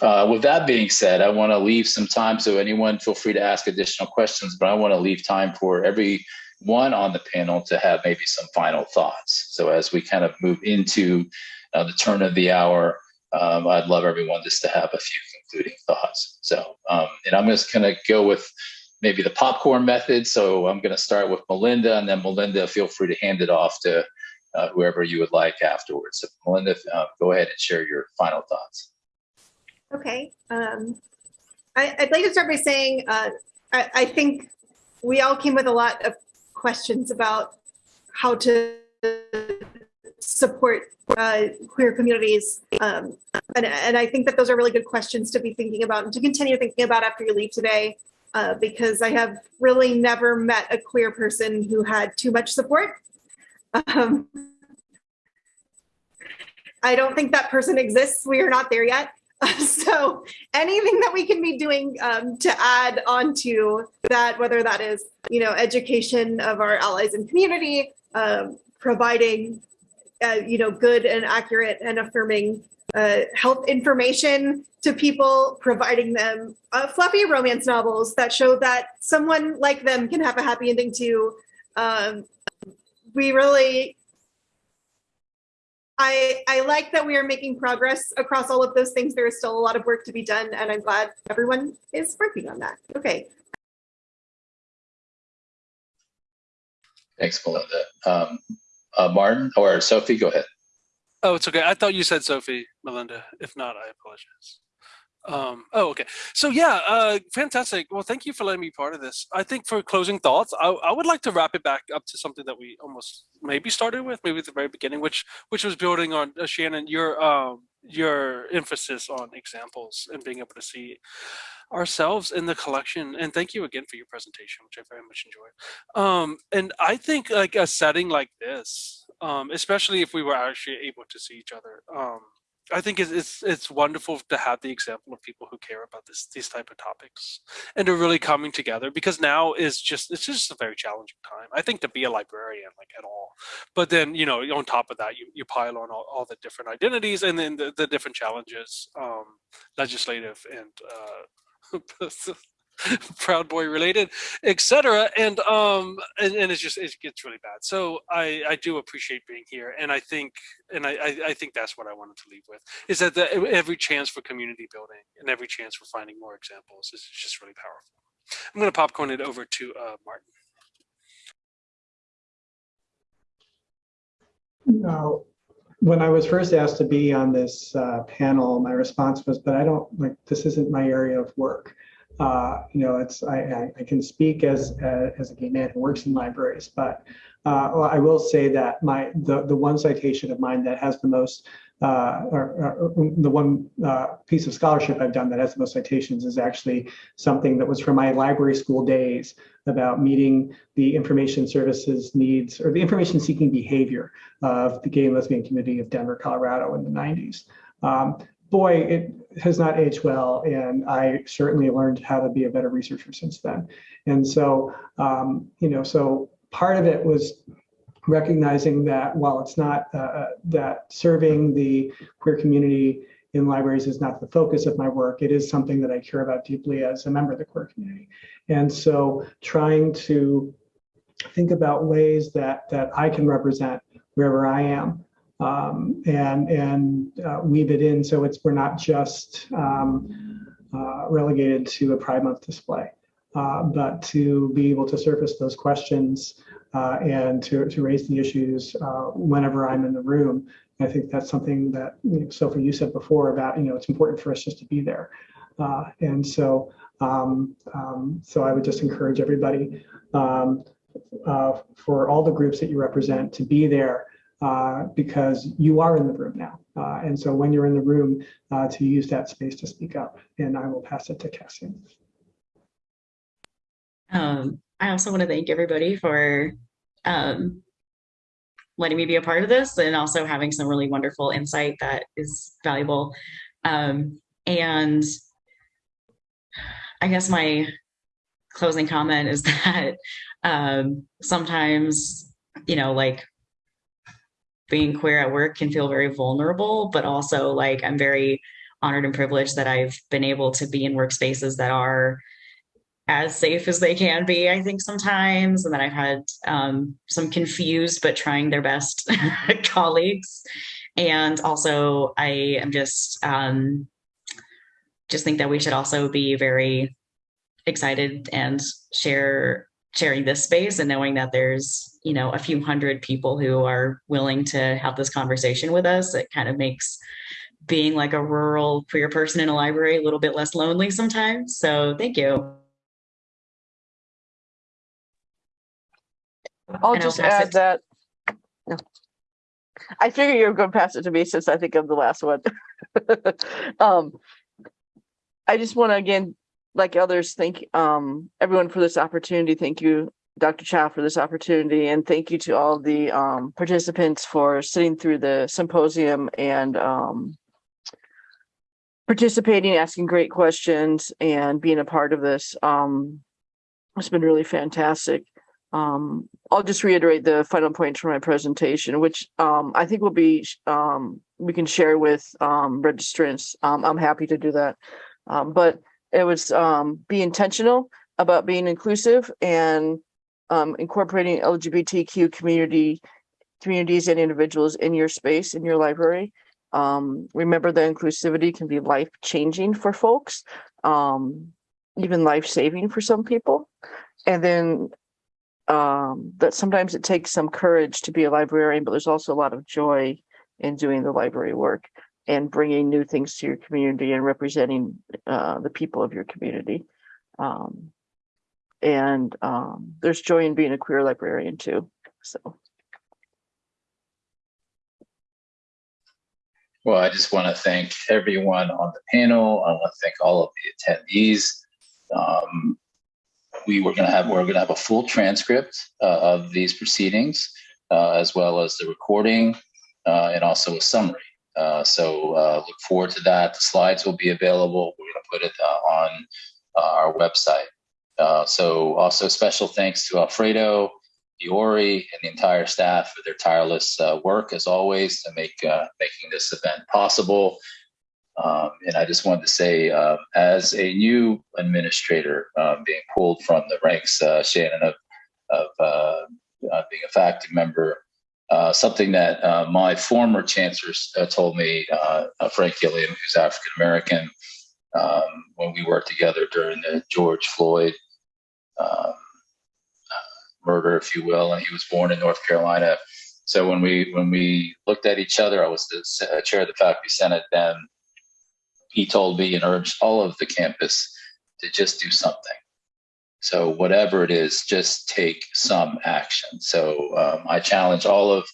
Uh, with that being said, I want to leave some time so anyone feel free to ask additional questions, but I want to leave time for every one on the panel to have maybe some final thoughts. So as we kind of move into uh, the turn of the hour, um, I'd love everyone just to have a few concluding thoughts. So, um, and I'm just going to go with maybe the popcorn method. So I'm going to start with Melinda, and then Melinda, feel free to hand it off to uh, whoever you would like afterwards. So Melinda, uh, go ahead and share your final thoughts. Okay. Um, I, would like to start by saying uh, I, I, think we all came with a lot of questions about how to support uh, queer communities. Um, and, and I think that those are really good questions to be thinking about and to continue thinking about after you leave today. Uh, because I have really never met a queer person who had too much support. Um, I don't think that person exists. We are not there yet. so anything that we can be doing um, to add on to that, whether that is, you know, education of our allies and community, um, providing, uh, you know, good and accurate and affirming uh, health information to people, providing them uh, fluffy romance novels that show that someone like them can have a happy ending too. Um, we really I, I like that we are making progress across all of those things. There is still a lot of work to be done, and I'm glad everyone is working on that. Okay. Thanks, Melinda. Um, uh, Martin or Sophie, go ahead. Oh, it's okay. I thought you said Sophie, Melinda. If not, I apologize. Um, oh, okay. So yeah, uh, fantastic. Well, thank you for letting me be part of this. I think for closing thoughts, I, I would like to wrap it back up to something that we almost maybe started with, maybe at the very beginning, which which was building on uh, Shannon your um, your emphasis on examples and being able to see ourselves in the collection. And thank you again for your presentation, which I very much enjoyed. Um, and I think like a setting like this, um, especially if we were actually able to see each other. Um, I think it's, it's it's wonderful to have the example of people who care about this these type of topics and are really coming together because now is just it's just a very challenging time. I think to be a librarian like at all, but then you know on top of that you, you pile on all, all the different identities and then the, the different challenges, um, legislative and uh, proud boy related etc and um and, and it's just it gets really bad so i i do appreciate being here and i think and i i, think that's what i wanted to leave with is that the, every chance for community building and every chance for finding more examples is just really powerful i'm going to popcorn it over to uh martin No. When I was first asked to be on this uh, panel, my response was, but I don't, like, this isn't my area of work. Uh, you know, it's, I, I, can speak as, uh, as a gay man who works in libraries, but uh, well, I will say that my, the, the one citation of mine that has the most, uh, or, or the one uh, piece of scholarship I've done that has the most citations is actually something that was from my library school days about meeting the information services needs or the information seeking behavior of the gay and lesbian community of Denver, Colorado in the 90s. Um, boy, it has not aged well, and I certainly learned how to be a better researcher since then. And so, um, you know, so part of it was recognizing that while it's not uh, that serving the queer community in libraries is not the focus of my work, it is something that I care about deeply as a member of the queer community. And so trying to think about ways that that I can represent wherever I am um, and and uh, weave it in so it's we're not just um, uh, relegated to a Pride Month display, uh, but to be able to surface those questions uh, and to, to raise the issues uh, whenever I'm in the room. I think that's something that you know, Sophie, you said before about, you know, it's important for us just to be there. Uh, and so, um, um, so I would just encourage everybody um, for all the groups that you represent to be there uh, because you are in the room now. Uh, and so when you're in the room, uh, to use that space to speak up. And I will pass it to Cassie. Um, I also want to thank everybody for um, letting me be a part of this and also having some really wonderful insight that is valuable. Um, and I guess my closing comment is that um, sometimes, you know, like being queer at work can feel very vulnerable, but also like I'm very honored and privileged that I've been able to be in workspaces that are as safe as they can be, I think sometimes. And then I've had um, some confused but trying their best colleagues. And also I am just um, just think that we should also be very excited and share sharing this space and knowing that there's you know a few hundred people who are willing to have this conversation with us it kind of makes being like a rural queer person in a library a little bit less lonely sometimes so thank you I'll And I'll just add that. no. I figure you're going to pass it to me since I think I'm the last one. um, I just want to again, like others, thank um, everyone for this opportunity. Thank you, Dr. Chow, for this opportunity, and thank you to all the um, participants for sitting through the symposium and um, participating, asking great questions, and being a part of this. Um, it's been really fantastic. Um, I'll just reiterate the final points from my presentation, which um, I think will be um, we can share with registrants. I'm happy to do that. But it was be intentional about being inclusive and um, incorporating LGBTQ community communities and individuals in your space in your library. Um, remember that inclusivity can be life changing for folks, um, even life saving for some people. And then um, that sometimes it takes some courage to be a librarian, but there's also a lot of joy in doing the library work and bringing new things to your community and representing uh, the people of your community. Um, and um, there's joy in being a queer librarian too. So Well, I just want to thank everyone on the panel. I want to thank all of the attendees. Um, we were going to have we're going to have a full transcript uh, of these proceedings, uh, as well as the recording, uh, and also a summary Uh, so uh, look forward to that. The slides will be available. We're going to put it uh, on our website. Uh, so also special thanks to Alfredo, Diori, and the entire staff for their tireless uh, work as always to make uh, making this event possible. Um, and I just wanted to say, uh, as a new administrator um, being pulled from the ranks, uh, Shannon, of, of uh, being a faculty member, something that my former chancellor told me, Frank Gilliam, who's African American, um, when we worked together during the George Floyd um, murder, if you will, and he was born in North Carolina. So when we when we looked at each other, I was the uh, chair of the faculty senate then. He told me and urged all of the campus to just do something. So whatever it is, just take some action. So um, I challenge all of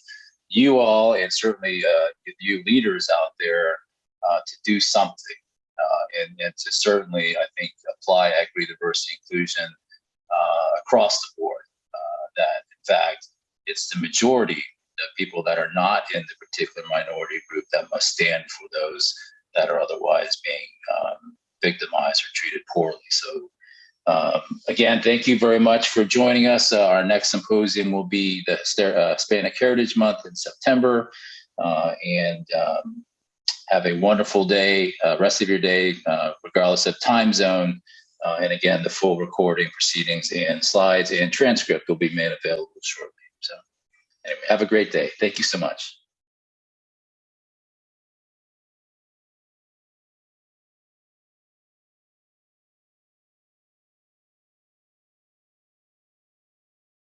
you all, and certainly uh, you leaders out there, uh, to do something, uh, and, and to certainly, I think, apply equity, diversity, inclusion uh, across the board. Uh, that in fact, it's the majority of people that are not in the particular minority group that must stand for those that are otherwise being um, victimized or treated poorly. So um, again, thank you very much for joining us. Uh, our next symposium will be the uh, Hispanic Heritage Month in September. Uh, and um, have a wonderful day, uh, rest of your day, uh, regardless of time zone. Uh, and again, the full recording proceedings and slides and transcript will be made available shortly. So anyway, have a great day. Thank you so much.